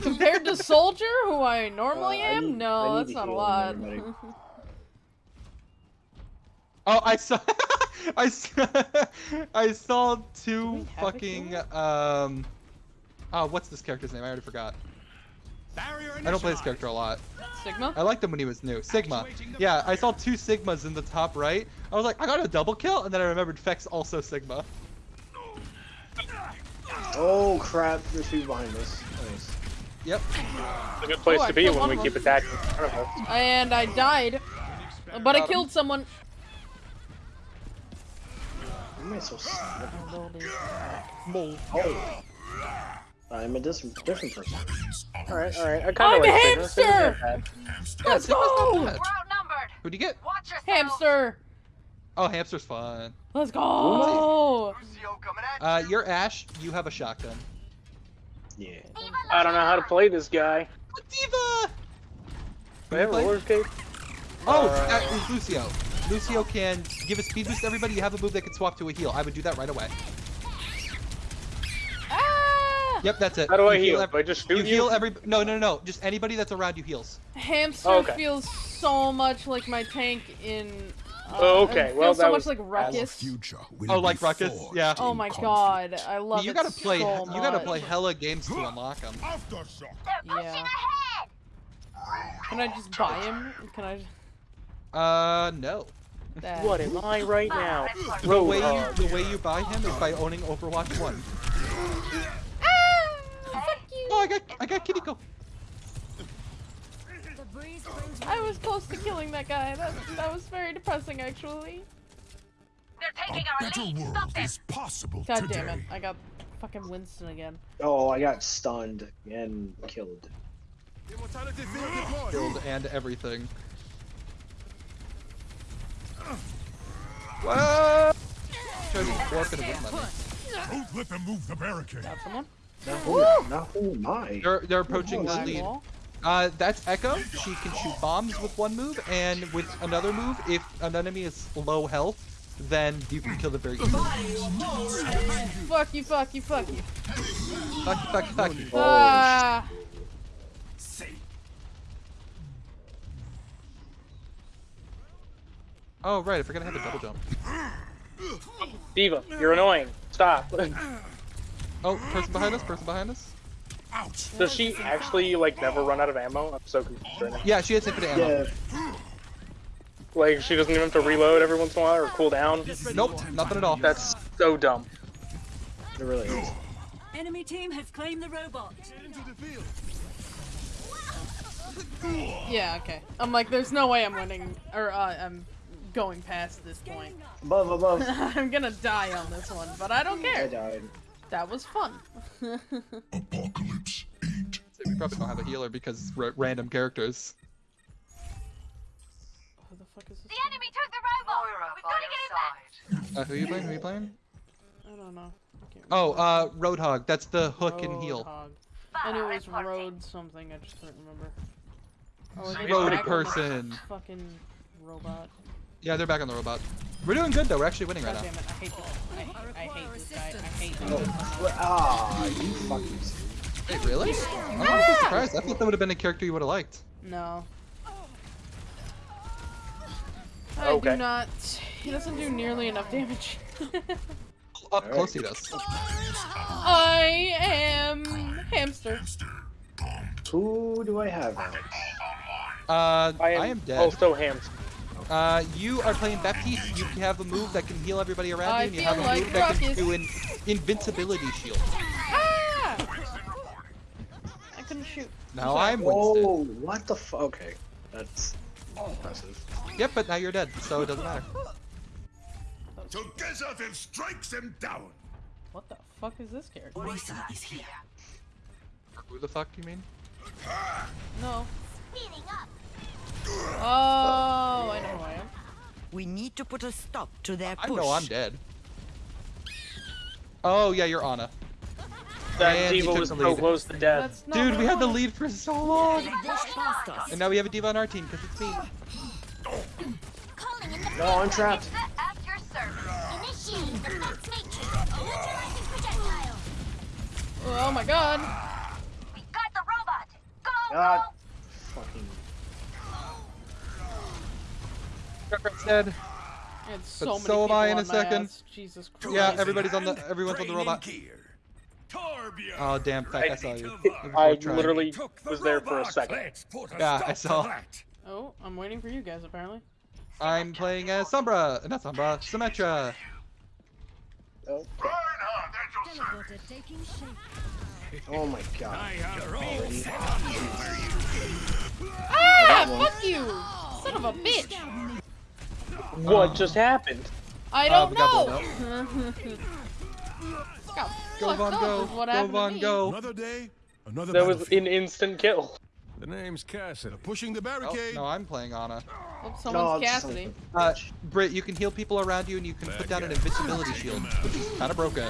Compared to Soldier, who I normally Uh, I am, need- no, need that's not a lot. Oh, I saw. I saw. I saw two we have a fucking. Um. Oh, what's this character's name? I already forgot. I don't play this character a lot. Sigma? I liked him when he was new. Sigma. Yeah, I saw two Sigmas in the top right. I was like, I got a double kill, and then I remembered Feck's also Sigma. Oh crap! There's people behind us. Nice. Yep. It's a good place Oh, I to be when we of keep attacking in front of us. And I died. But I Got him. killed someone. Why am I so sad? Mole. Oh. I'm a dis- different person. All right, all right. I kind I'm of a like hamster! not bad. Hamster. Yeah, Sigma's go! bad. We're outnumbered. Who'd you get? Watch. Hamster! Oh, hamster's fun. Let's go! Uh, you're Ashe. You have a shotgun. Yeah. I don't know how to play this guy. D.Va. Do I have a roller skate? Oh, Uh, that is Lucio. Lucio can give a speed boost to everybody, you have a move that can swap to a heal. I would do that right away. Ah! Yep, that's it. How do I You heal? I just you heal you? every. No, no, no, no. Just anybody that's around you heals. Hamster Oh, okay. feels so much like my tank in. Oh, okay. it Well, feels so that much was- like Ruckus. Future Oh, like Ruckus? Yeah. Oh my god, I love you it gotta play. so you gotta play hella games to unlock them. Aftershock. They're pushing Yeah. ahead. Can I just buy him? Can I? Uh, no. That... What am I right now? The way you the way you buy him is by owning Overwatch One. Ah! Fuck you! Oh, I got I got Kiriko. The breeze brings I was close to killing that guy. That that was very depressing, actually. They're taking our lead. world Stop them. is possible God today. damn it! I got fucking Winston again. Oh, I got stunned and killed. Killed and everything. What? Shows you four could have money. Don't let them move the barricade. Got someone? Now who, now who am I? They're they're approaching the lead. wall. Uh, that's Echo. She can shoot bombs with one move, and with another move, if an enemy is low health, then you can kill them very easily. Fuck you! Fuck you! Fuck you! Fuck, you, fuck, fuck. Oh, Ah! Oh right, I forgot I have a double jump. D.Va, you're annoying. Stop. Oh, person behind us. Person behind us. Ouch. Does she actually like never run out of ammo? I'm so confused right now. Yeah, she has infinite ammo. yeah. Like she doesn't even have to reload every once in a while or cool down. Nope, nothing at all. That's so dumb. It really is. Enemy team has claimed the robot. Yeah. Okay. I'm like, there's no way I'm winning, or uh, I'm going past this point. Above, above. I'm gonna die on this one, but I don't I care. died. That was fun. Apocalypse 8. So we probably don't have a healer because ra- random characters. Who the fuck is this? The enemy took the robot. We've got to get it back. Uh, who you playing? Who are you playing? I don't know. I can't Oh, remember. uh, Roadhog. That's the hook and heal. Roadhog. And it was road something. I just couldn't remember. Oh, Road back on the person. Fucking robot. Yeah, they're back on the robot. We're doing good though. We're actually winning right now. damn! I hate this. I, I hate this guy. I hate Oh, this. ah, you fucking. Wait, really? I'm honestly surprised. I thought that would have been a character you would have liked. No. I Okay. do not. He doesn't do nearly enough damage. Up close he does. I am hamster. Who do I have? Uh, I am, I am dead. also ham. Uh, you are playing Baptiste. You have a move that can heal everybody around I you, and you have a like move that can Ruckus. do an invincibility shield. Ah! I couldn't shoot. Now I'm Winston. Oh, what the fuck? Okay, that's impressive. Yep, but now you're dead, so it doesn't matter. Together then strikes them down. What the fuck is this character? Orisa is here. Who the fuck do you mean? No. Speeding up. Oh, I know who I am. We need to put a stop to their push. I know I'm dead. Oh yeah, you're Ana. That And he D.Va took was the so lead. close to death. Dude, we I had the lead for so long, They pushed past us. and now we have a D.Va on our team because it's me. Calling in the No, I'm trapped. Medusa at your service. Initiating defense matrix. Neutralizing projectile. Oh my god. We got the robot. Go, God. go. Fucking. Junkrat's dead. And so But many so am I in a second. ass. Jesus Christ. Yeah, everybody's on the everyone's on the robot. Oh damn, Feck, I saw you. I for a try. literally was there for a second. Yeah, I saw. Oh, I'm waiting for you guys apparently. I'm playing as Sombra, not Sombra, Symmetra. Oh, Teleporter taking oh my god. Ah, fuck you! Son of a bitch! What just happened? I Uh, don't we got know! Got Go fucked Von go, go Von go. Another day, another That was an instant kill. The name's Cassidy. Pushing the Oh, barricade. no, I'm playing Ana. Oh, someone's it's Cassidy. Uh, Britt, you can heal people around you and you can put down an invincibility shield, which is kind of broken.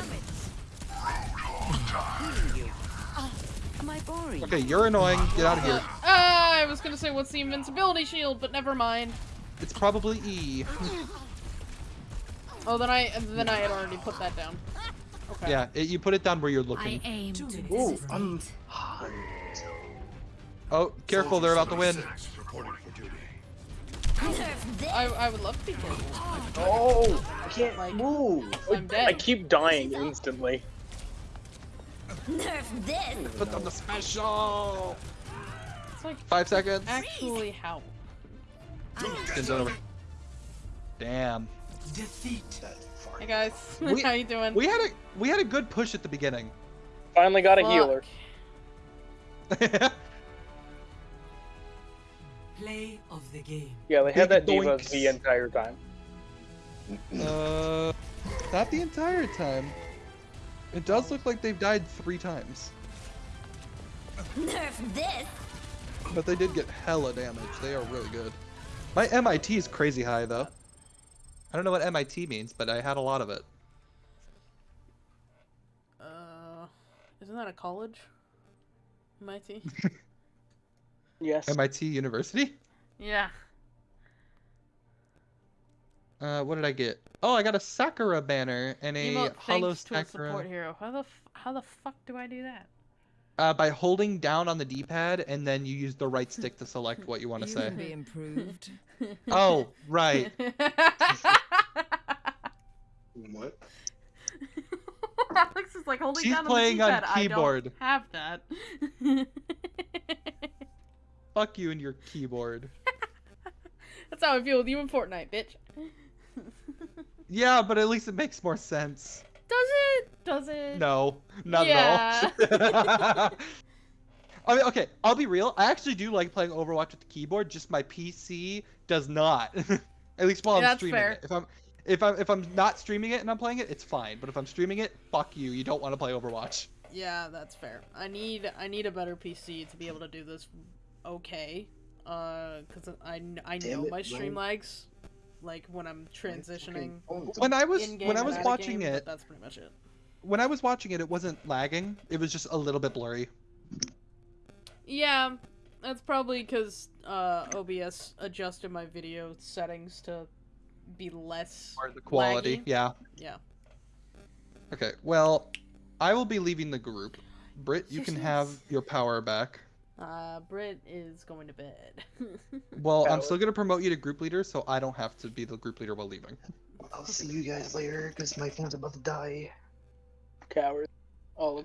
Am I boring? Okay, you're annoying. Get out of here. Ah, I was gonna say what's the invincibility shield, but never mind. It's probably E. Oh, then I then I had already put that down. Okay. Yeah, it, you put it down where you're I looking. aim to Ooh, I'm. Oh, careful, they're about to win. Reporting for duty. Nerf this. I, I would love to be careful. Oh, I can't Like- move. I'm dead. I keep dying instantly. Nerf this. Put on the special. It's like Five seconds. actually how. Skin's over. Damn. Defeat. That far. Hey guys, We- how you doing? We had a we had a good push at the beginning. Finally got a Fuck. healer. Play of the game. Yeah, they had that Big D.Va doinks. the entire time. uh, not the entire time. It does look like they've died three times, Nerf this. but they did get hella damage. They are really good. My MIT is crazy high though. I don't know what MIT means, but I had a lot of it. Uh, isn't that a college? MIT. Yes. MIT University. yeah. Uh, what did I get? Oh, I got a Sakura banner and a Emote Hollow thanks to a support hero. How the f- how the fuck do I do that? Uh, by holding down on the D-pad and then you use the right stick to select what you want to say. can be improved. Oh, right. What? Alex is like holding She's down playing on on the D-pad. keyboard. I don't have that. Fuck you and your keyboard. That's how I feel with you in Fortnite, bitch. Yeah, but at least it makes more sense. Does it? Does it? No, not Yeah. at all. I mean, okay, I'll be real. I actually do like playing Overwatch with the keyboard. Just my PC does not. at least while I'm That's streaming fair. it. If I'm if I'm if I'm not streaming it and I'm playing it, it's fine. But if I'm streaming it, fuck you. You don't want to play Overwatch. Yeah, that's fair. I need I need a better PC to be able to do this okay. Uh, cause I, I know it, my stream Ryan. lags, like when I'm transitioning When I was when I was watching game, it, that's pretty much it. when I was watching it, it wasn't lagging. It was just a little bit blurry. Yeah, that's probably because uh, OBS adjusted my video settings to be less Or the quality. laggy. Yeah. Yeah. Okay. Well, I will be leaving the group. Britt, you can have your power back. Uh, Britt is going to bed. Well, I'm still gonna promote you to group leader, so I don't have to be the group leader while leaving. I'll see you guys later because my phone's about to die. Cowards. All of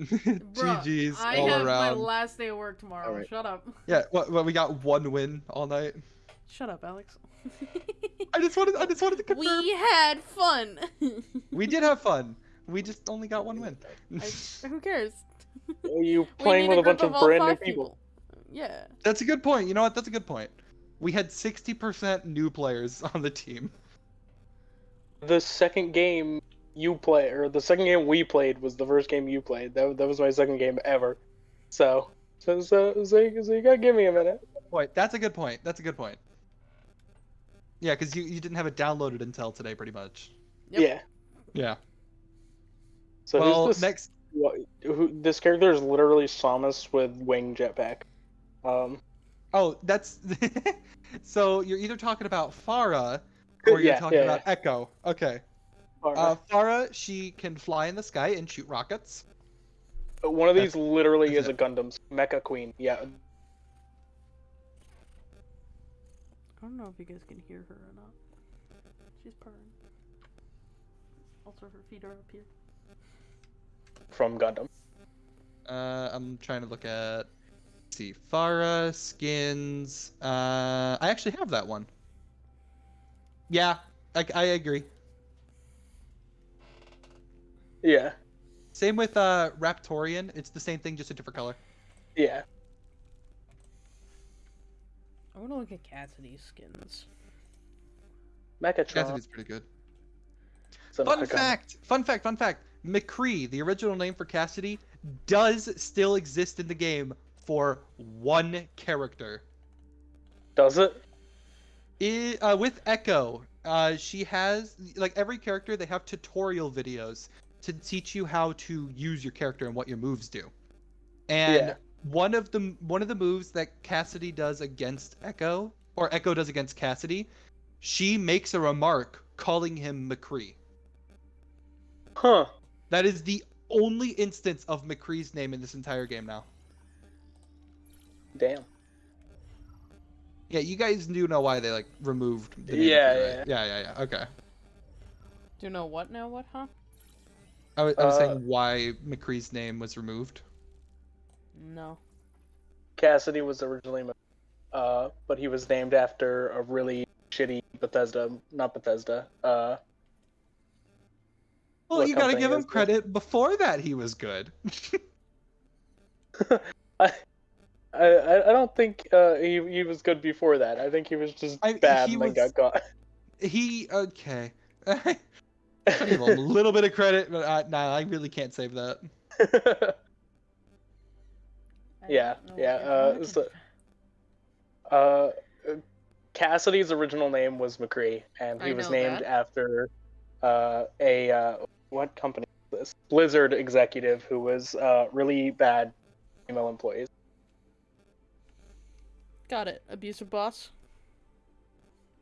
Bruh, GG's I all have my last day of work tomorrow. Alright. Shut up. Yeah. What? Well, we got one win all night. Shut up, Alex. I just wanted. I just wanted to confirm. we had fun. We did have fun. We just only got one win. I, who cares? You We playing with a group bunch of all brand new five people. Yeah. That's a good point. You know what? That's a good point. We had 60% new players on the team. The second game you play, or the second game we played, was the first game you played. That, that was my second game ever. So, so, so, so, you- so you gotta give me a minute. Point. That's a good point. That's a good point. Yeah, because you, you didn't have it downloaded until today, pretty much. Yep. Yeah. Yeah. So well, who's this? next. Wha- Who, this character is literally Samus with wing jetpack. Um, Oh, that's. so you're either talking about Pharah or you're Yeah, talking yeah, about Echo. Okay. alright. Uh, Pharah, she can fly in the sky and shoot rockets. one of these literally that's is a Gundam's Mecha Queen. Yeah. I don't know if you guys can hear her or not. She's purring. Also, her feet are up here. From Gundam. Uh, I'm trying to look at. see, Pharah skins. Uh, I actually have that one. Yeah, I, I agree. Yeah. Same with uh, Raptorion. It's the same thing, just a different color. Yeah. I want to look at Cassidy's skins. Mechatron. Cassidy's pretty good. Son of Fun fact! Fun fact! Fun fact! McCree, the original name for Cassidy, does still exist in the game for one character. Does it? I, uh, with Echo, uh, she has like every character. They have tutorial videos to teach you how to use your character and what your moves do. And Yeah. one of the one of the moves that Cassidy does against Echo or Echo does against Cassidy, she makes a remark calling him McCree. Huh. That is the only instance of McCree's name in this entire game now. Damn. Yeah, you guys do know why they like removed. The name Yeah, McCree, right? yeah, yeah, yeah. Okay. Do you know what now? What, huh? I was, I was Uh, saying why McCree's name was removed. No. Cassidy was originally, uh, but he was named after a really shitty Bethesda, not Bethesda. Uh, Well, what you gotta give him is this? credit. Before that, he was good. I, I, I don't think uh, he he was good before that. I think he was just I- bad he and then was- got caught. he okay. I give him a little bit of credit, but I, nah, I really can't save that. Yeah, yeah, uh, so- uh, Cassidy's original name was McCree, and he I was named that. after uh, a uh, what company is this? Blizzard executive who was uh, really bad female employees. Got it. Abusive boss.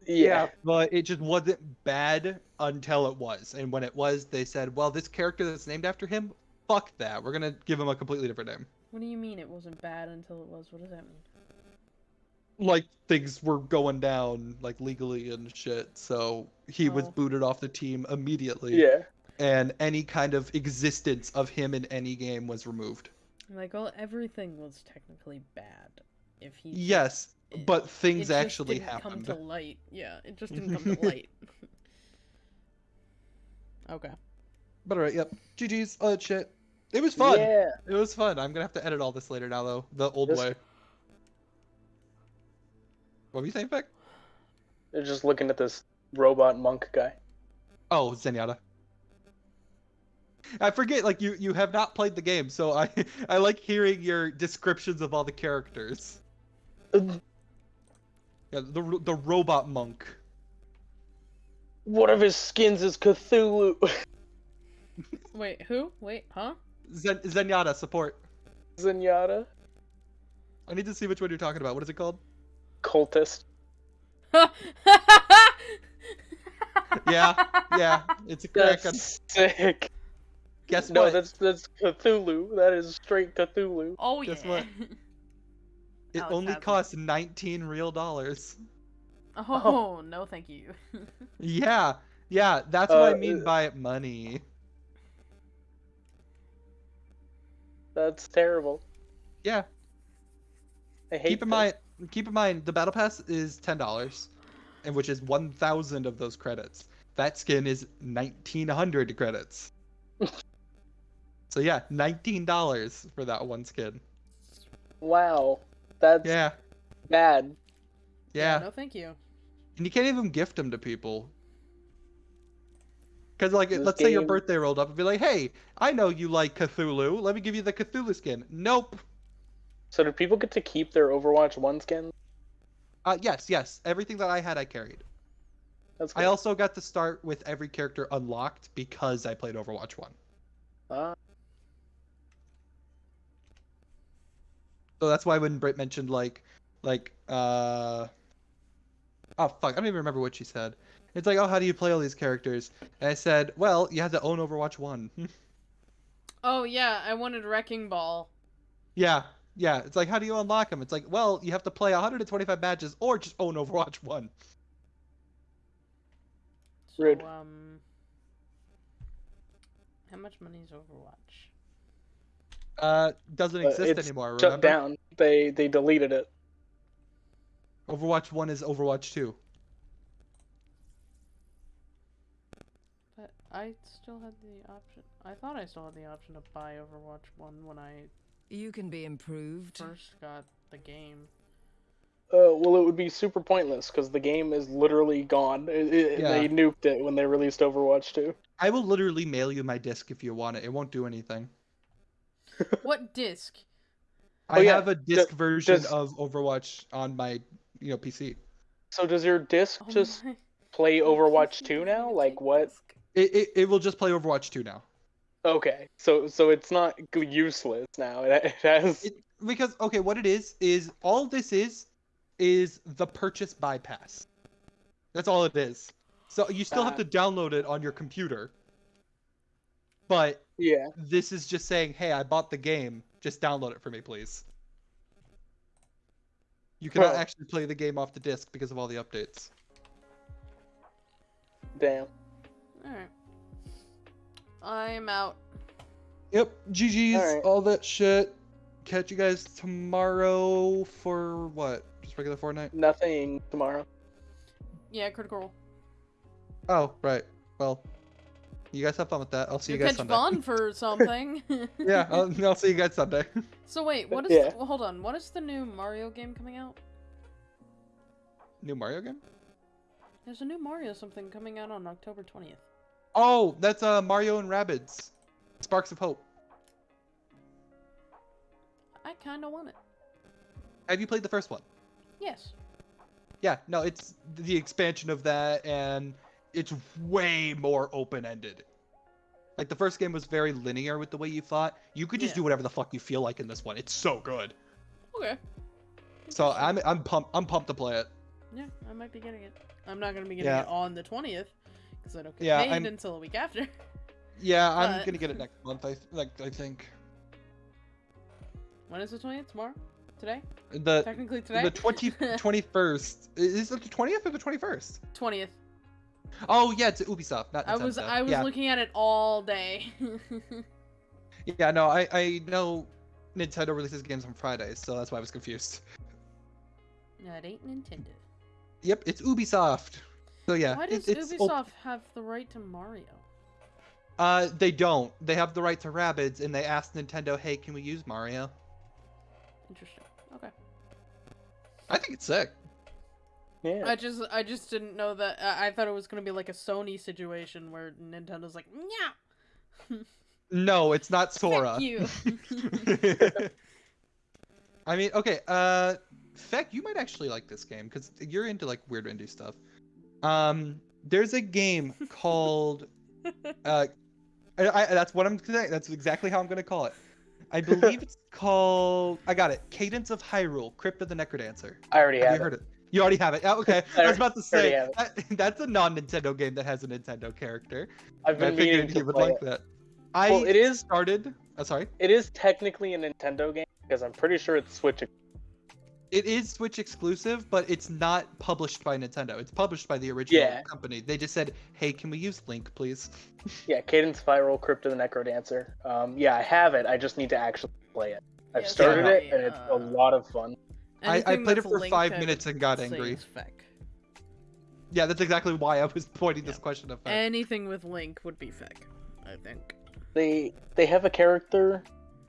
Yeah. But it just wasn't bad until it was, and when it was, they said, "Well, this character that's named after him, fuck that. We're gonna give him a completely different name." What do you mean it wasn't bad until it was? What does that mean? Like things were going down, like legally and shit. So he was Oh. booted off the team immediately. Yeah. And any kind of existence of him in any game was removed. Like, well, everything was technically bad. If he. Yes, it- but it things just actually didn't happened. Come to light. Yeah, it just didn't come to light. okay. But alright, yep. GG's. Oh uh, shit. It was fun. Yeah. It was fun. I'm gonna have to edit all this later now though. The old This- way. What were you saying, Beck? They're just looking at this robot monk guy. Oh, Zenyatta. I forget, like you you have not played the game, so I I like hearing your descriptions of all the characters. Yeah, the the robot monk. One of his skins is Cthulhu. Wait, who? Wait, huh? Zen- Zenyatta support. Zenyatta. I need to see which one you're talking about. What is it called? Cultist. Yeah, yeah, it's a crack. That's sick. Guess no, what? that's that's Cthulhu. That is straight Cthulhu. oh Guess yeah. what? It only has it. costs 19 real dollars. Oh no, thank you. Yeah, yeah, that's what I Uh, mean by money. That's terrible. Yeah, I hate keep in this. mind, keep in mind, the battle pass is ten dollars, and which is 1,000 of those credits. That skin is 1,900 credits. So yeah, 19 dollars for that one skin. Wow. That's Yeah, bad. yeah. No, thank you. And you can't even gift them to people. Because, like, This let's say your birthday rolled up and be like, hey, I know you like Cthulhu. Let me give you the Cthulhu skin. Nope. So do people get to keep their Overwatch 1 skin? Uh, yes, yes. Everything that I had, I carried. That's I also got to start with every character unlocked because I played Overwatch 1. Ah, So that's why when Britt mentioned, like, like, uh. Oh, fuck. I don't even remember what she said. It's like, oh, how do you play all these characters? And I said, well, you have to own Overwatch 1. Oh yeah, I wanted Wrecking Ball. Yeah, yeah. It's like, how do you unlock them? It's like, well, you have to play 125 matches or just own Overwatch 1. So, Rude. um, how much money is Overwatch? Uh, doesn't but exist it's anymore, shut remember? down. They they deleted it. Overwatch 1 is Overwatch 2. But I still had the option. I thought I still had the option to buy Overwatch One when I You can be improved. first got the game. Uh, well, it would be super pointless because the game is literally gone. It- it- Yeah. They nuked it when they released Overwatch 2. I will literally mail you my disc if you want it. It won't do anything. What disc? I Oh, yeah, have a disc d- version does- of Overwatch on my, you know, PC. So does your disc Oh just my- play Overwatch 2 now? Like take what? It, it, it will just play Overwatch 2 now. Okay, so so it's not useless now. It, it has. It, because okay, what it is is all this is is the purchase bypass. That's all it is. So you still have Uh. to download it on your computer. But Yeah. this is just saying, "Hey, I bought the game. Just download it for me, please." You cannot Huh. actually play the game off the disc because of all the updates. Damn. Alright. I'm out. Yep, GG's, Alright. all that shit. Catch you guys tomorrow for what? Just regular Fortnite? Nothing tomorrow. Yeah, critical role. Oh, right. Well, you guys have fun with that. I'll see you You'll guys catch Sunday. Vaughn for something. yeah, I'll, I'll see you guys Sunday. So wait, what is? Yeah. The, well, hold on. What is the new Mario game coming out? New Mario game? There's a new Mario something coming out on October 20th. Oh, that's uh Mario and Rabbids. Sparks of Hope. I kind of want it. Have you played the first one? Yes. Yeah, no, it's the expansion of that, and it's way more open-ended. Like the first game was very linear with the way you fought. You could just Yeah. do whatever the fuck you feel like in this one. It's so good. Okay. So I'm I'm pumped. I'm pumped to play it. Yeah, I might be getting it. I'm not gonna be getting Yeah. it on the 20th because I don't get Yeah, paid I'm- until a week after. Yeah, I'm gonna get it next month. I th- like I think When is the 20th? Tomorrow? Today? the Technically today. the 20 21st is it the 20th or the 21st? 20th. Oh yeah, it's Ubisoft, not I was I was yeah. looking at it all day. Yeah, no, I I know Nintendo releases games on Fridays, so that's why I was confused. no, it ain't Nintendo. Yep, it's Ubisoft. So yeah, Why it- does op- Ubisoft have the right to Mario? Uh, they don't. They have the right to Rabbids, and they asked Nintendo, "Hey, can we use Mario?" Interesting. Okay. I think it's sick. Yeah. I just I just didn't know that. I I thought it was gonna be like a Sony situation where Nintendo's like, yeah. No, it's not Sora. Fuck you. I mean, okay, uh, Feck, you might actually like this game because you're into like weird indie stuff. Um, there's a game called, uh, I, I, that's what I'm saying. That's exactly how I'm gonna call it. I believe it's called. I got it. Cadence of Hyrule: Crypt of the Necrodancer. I already Have have you it. heard it? You already have it. Oh, okay. I I was about to say that, that's a non-Nintendo game that has a Nintendo character. I've I been figured meaning you to would like it. that. I Well, it is started. Oh, sorry. it is technically a Nintendo game because I'm pretty sure it's Switch. It is Switch exclusive, but it's not published by Nintendo. It's published by the original Yeah. company. They just said, "Hey, can we use Link, please?" Yeah, Cadence Hyrule Crypt of the Necrodancer. Um, yeah, I have it. I just need to actually play it. I've Yeah, started it and it's a uh, lot of fun. I- I played it for five minutes and got angry. is feck. Yeah, that's exactly why I was pointing this question of. Anything with Link would be feck, I think. They they have a character,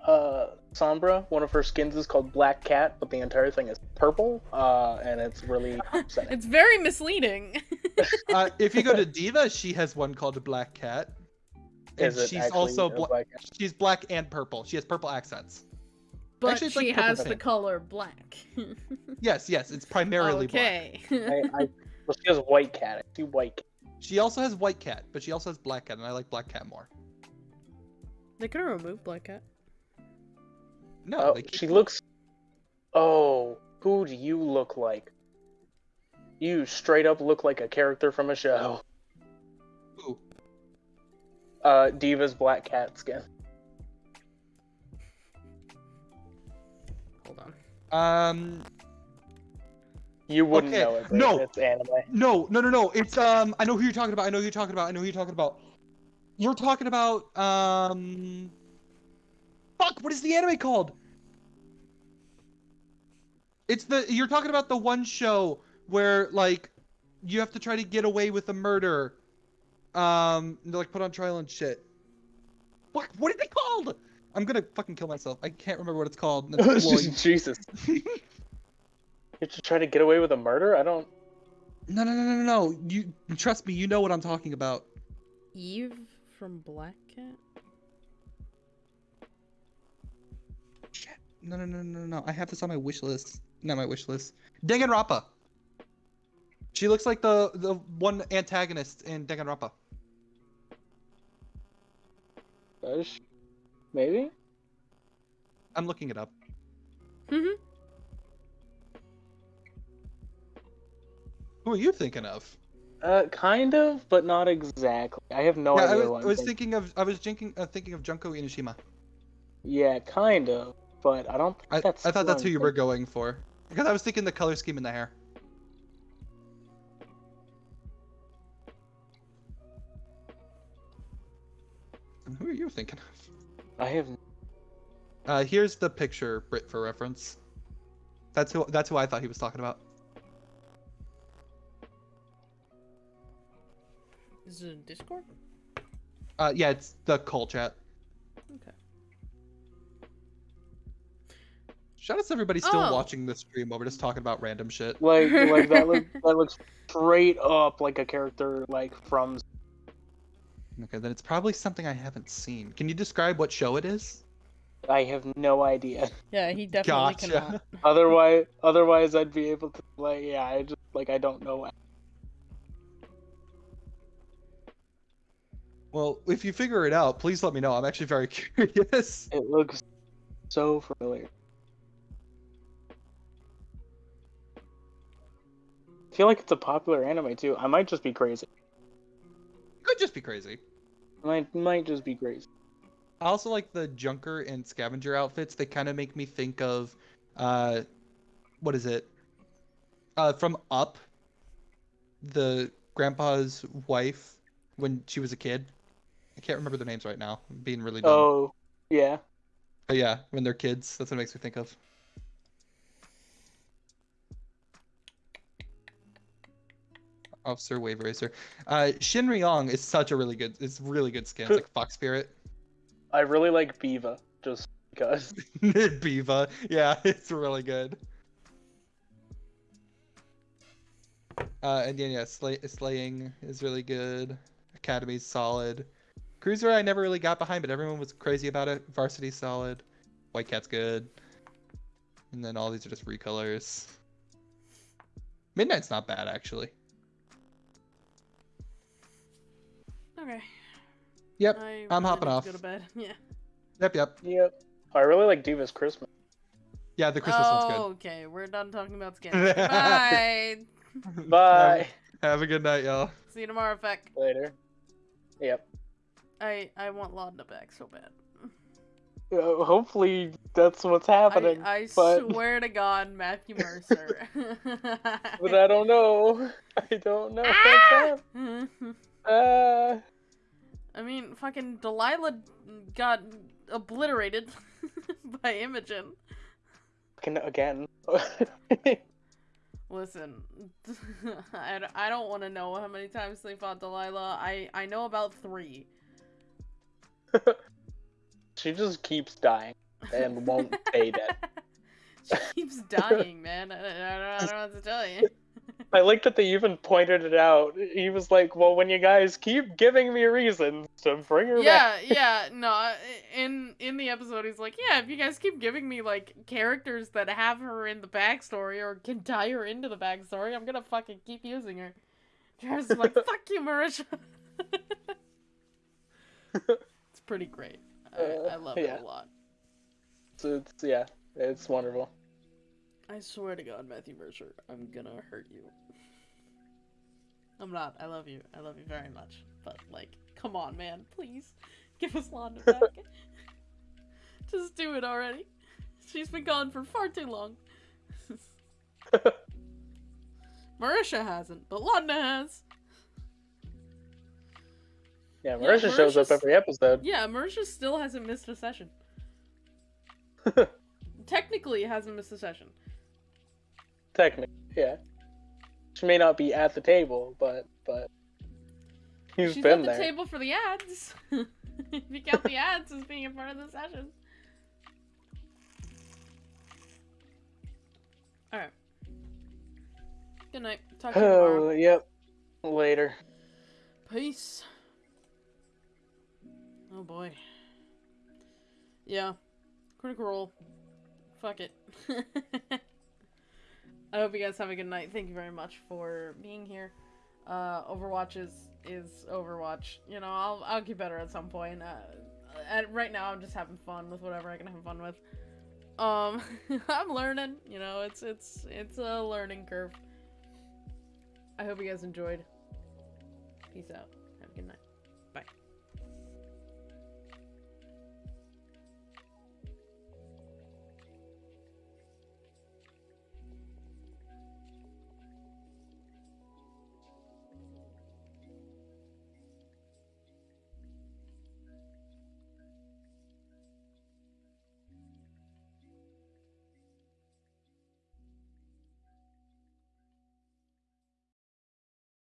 uh, Sombra. One of her skins is called Black Cat, but the entire thing is purple. Uh, and it's really upsetting. It's very misleading. uh, if you go to D.Va, she has one called Black Cat. And Is it she's also bla- Black she's black and purple. She has purple accents. But Actually, it's like she has the color black. Yes, yes, it's primarily black. okay. I, I, well, she has white cat. I see white. Cat. She also has white cat, but she also has black cat, and I like black cat more. they could have removed Black Cat. No, Oh, they keep- she looks. Oh, who do you look like? You straight up look like a character from a show. Who? Uh, D.Va's black cat skin. Um, You wouldn't Okay, know it. no. it's anime. No, no, no, no. It's um. I know who you're talking about. I know who you're talking about. I know who you're talking about. You're talking about um. Fuck! What is the anime called? It's the you're talking about the one show where like you have to try to get away with a murder. Um, they're like put on trial and shit. What? What is it called? I'm gonna fucking kill myself. I can't remember what it's called. and it's blowing- Jesus. You're just trying to get away with a murder? I don't. no, no, no, no, no, no. You trust me. You know what I'm talking about. Eve from Black Cat? Shit. No, no, no, no, no. I have this on my wish list. Not my wish list. Danganronpa. She looks like the the one antagonist in Danganronpa. Gosh. Maybe? I'm looking it up. Mm-hmm. Who are you thinking of? Uh, kind of, but not exactly. I have no yeah, I idea. was, I was thinking. thinking of I was thinking uh, thinking of Junko Enoshima. Yeah, kind of, but I don't. Think I, that's I thought that's who you were going for because I was thinking the color scheme in the hair. And Who are you thinking of? I have. Uh, here's the picture, Brit, for reference. That's who. That's who I thought he was talking about. Is it in Discord? Uh, yeah, it's the call chat. Okay. Shout out to everybody still Oh. watching the stream while we're just talking about random shit. Like, like that looks that looks straight up like a character like from. Okay, then it's probably something I haven't seen. Can you describe what show it is? I have no idea. Yeah, he definitely Gotcha. cannot. Otherwise, otherwise I'd be able to play. Yeah, I just like I don't know. Well, if you figure it out, please let me know. I'm actually very curious. It looks so familiar. I feel like it's a popular anime too. I might just be crazy. Could just be crazy. Might might just be crazy. I also like the Junker and Scavenger outfits. They kind of make me think of, uh, what is it? Uh, from Up. The grandpa's wife when she was a kid. I can't remember their names right now. I'm being really dumb. Oh, yeah. But yeah, when they're kids, that's what it makes me think of. Officer Wave Racer. Uh, Shin Ryeong is such a really good, it's really good skin. It's like Fox Spirit. I really like B.Va just because. B.Va. Yeah, it's really good. Uh, and yeah, yeah, slay- slaying is really good. Academy's solid. Cruiser I never really got behind, but everyone was crazy about it. Varsity solid. White Cat's good. And then all these are just recolors. Midnight's not bad actually. Okay. Yep, I I'm hopping off. Go to bed. Yeah. Yep, yep. Yep. I really like D.Va's Christmas. Yeah, the Christmas oh, one's good. okay. We're done talking about skins. Bye. Bye. Have a good night, y'all. See you tomorrow, Feck. Later. Yep. I I want Laudna back so bad. Uh, hopefully that's what's happening. I, I but, swear to God, Matthew Mercer. but I don't know. I don't know. Ah! Uh, I mean, fucking Delilah got obliterated by Imogen. fucking again. Listen, I don't want to know how many times they fought Delilah. I, I know about three. she just keeps dying and won't stay dead. She keeps dying, man. I, I, don't, I don't know what to tell you. I like that they even pointed it out. He was like, "Well, when you guys keep giving me reasons to bring her Yeah, back." yeah, yeah, no. In in the episode, he's like, "Yeah, if you guys keep giving me like characters that have her in the backstory or can tie her into the backstory, I'm gonna fucking keep using her." Travis is like, "Fuck you, Marisha." it's pretty great. I, I love yeah. it a lot. So it's yeah, it's wonderful. I swear to God, Matthew Mercer, I'm gonna hurt you. I'm not. I love you. I love you very much. But like, come on, man, please give us Laudna back. Just do it already. She's been gone for far too long. Marisha hasn't, but Laudna has. Yeah, Yeah, Marisha shows up every episode. Yeah, Marisha still hasn't missed a session. Technically, hasn't missed a session. Technically, yeah. She may not be at the table, but but he's She's been at the there. table for the ads. if you count the ads as being a part of the session. Alright. Good night. Talk to you tomorrow. Oh, yep. Later. Peace. Oh boy. Yeah. Critical role. Fuck it. I hope you guys have a good night. Thank you very much for being here. Uh, Overwatch is is Overwatch. You know, I'll I'll get better at some point. Uh, at, right now, I'm just having fun with whatever I can have fun with. Um, I'm learning. You know, it's it's it's a learning curve. I hope you guys enjoyed. Peace out.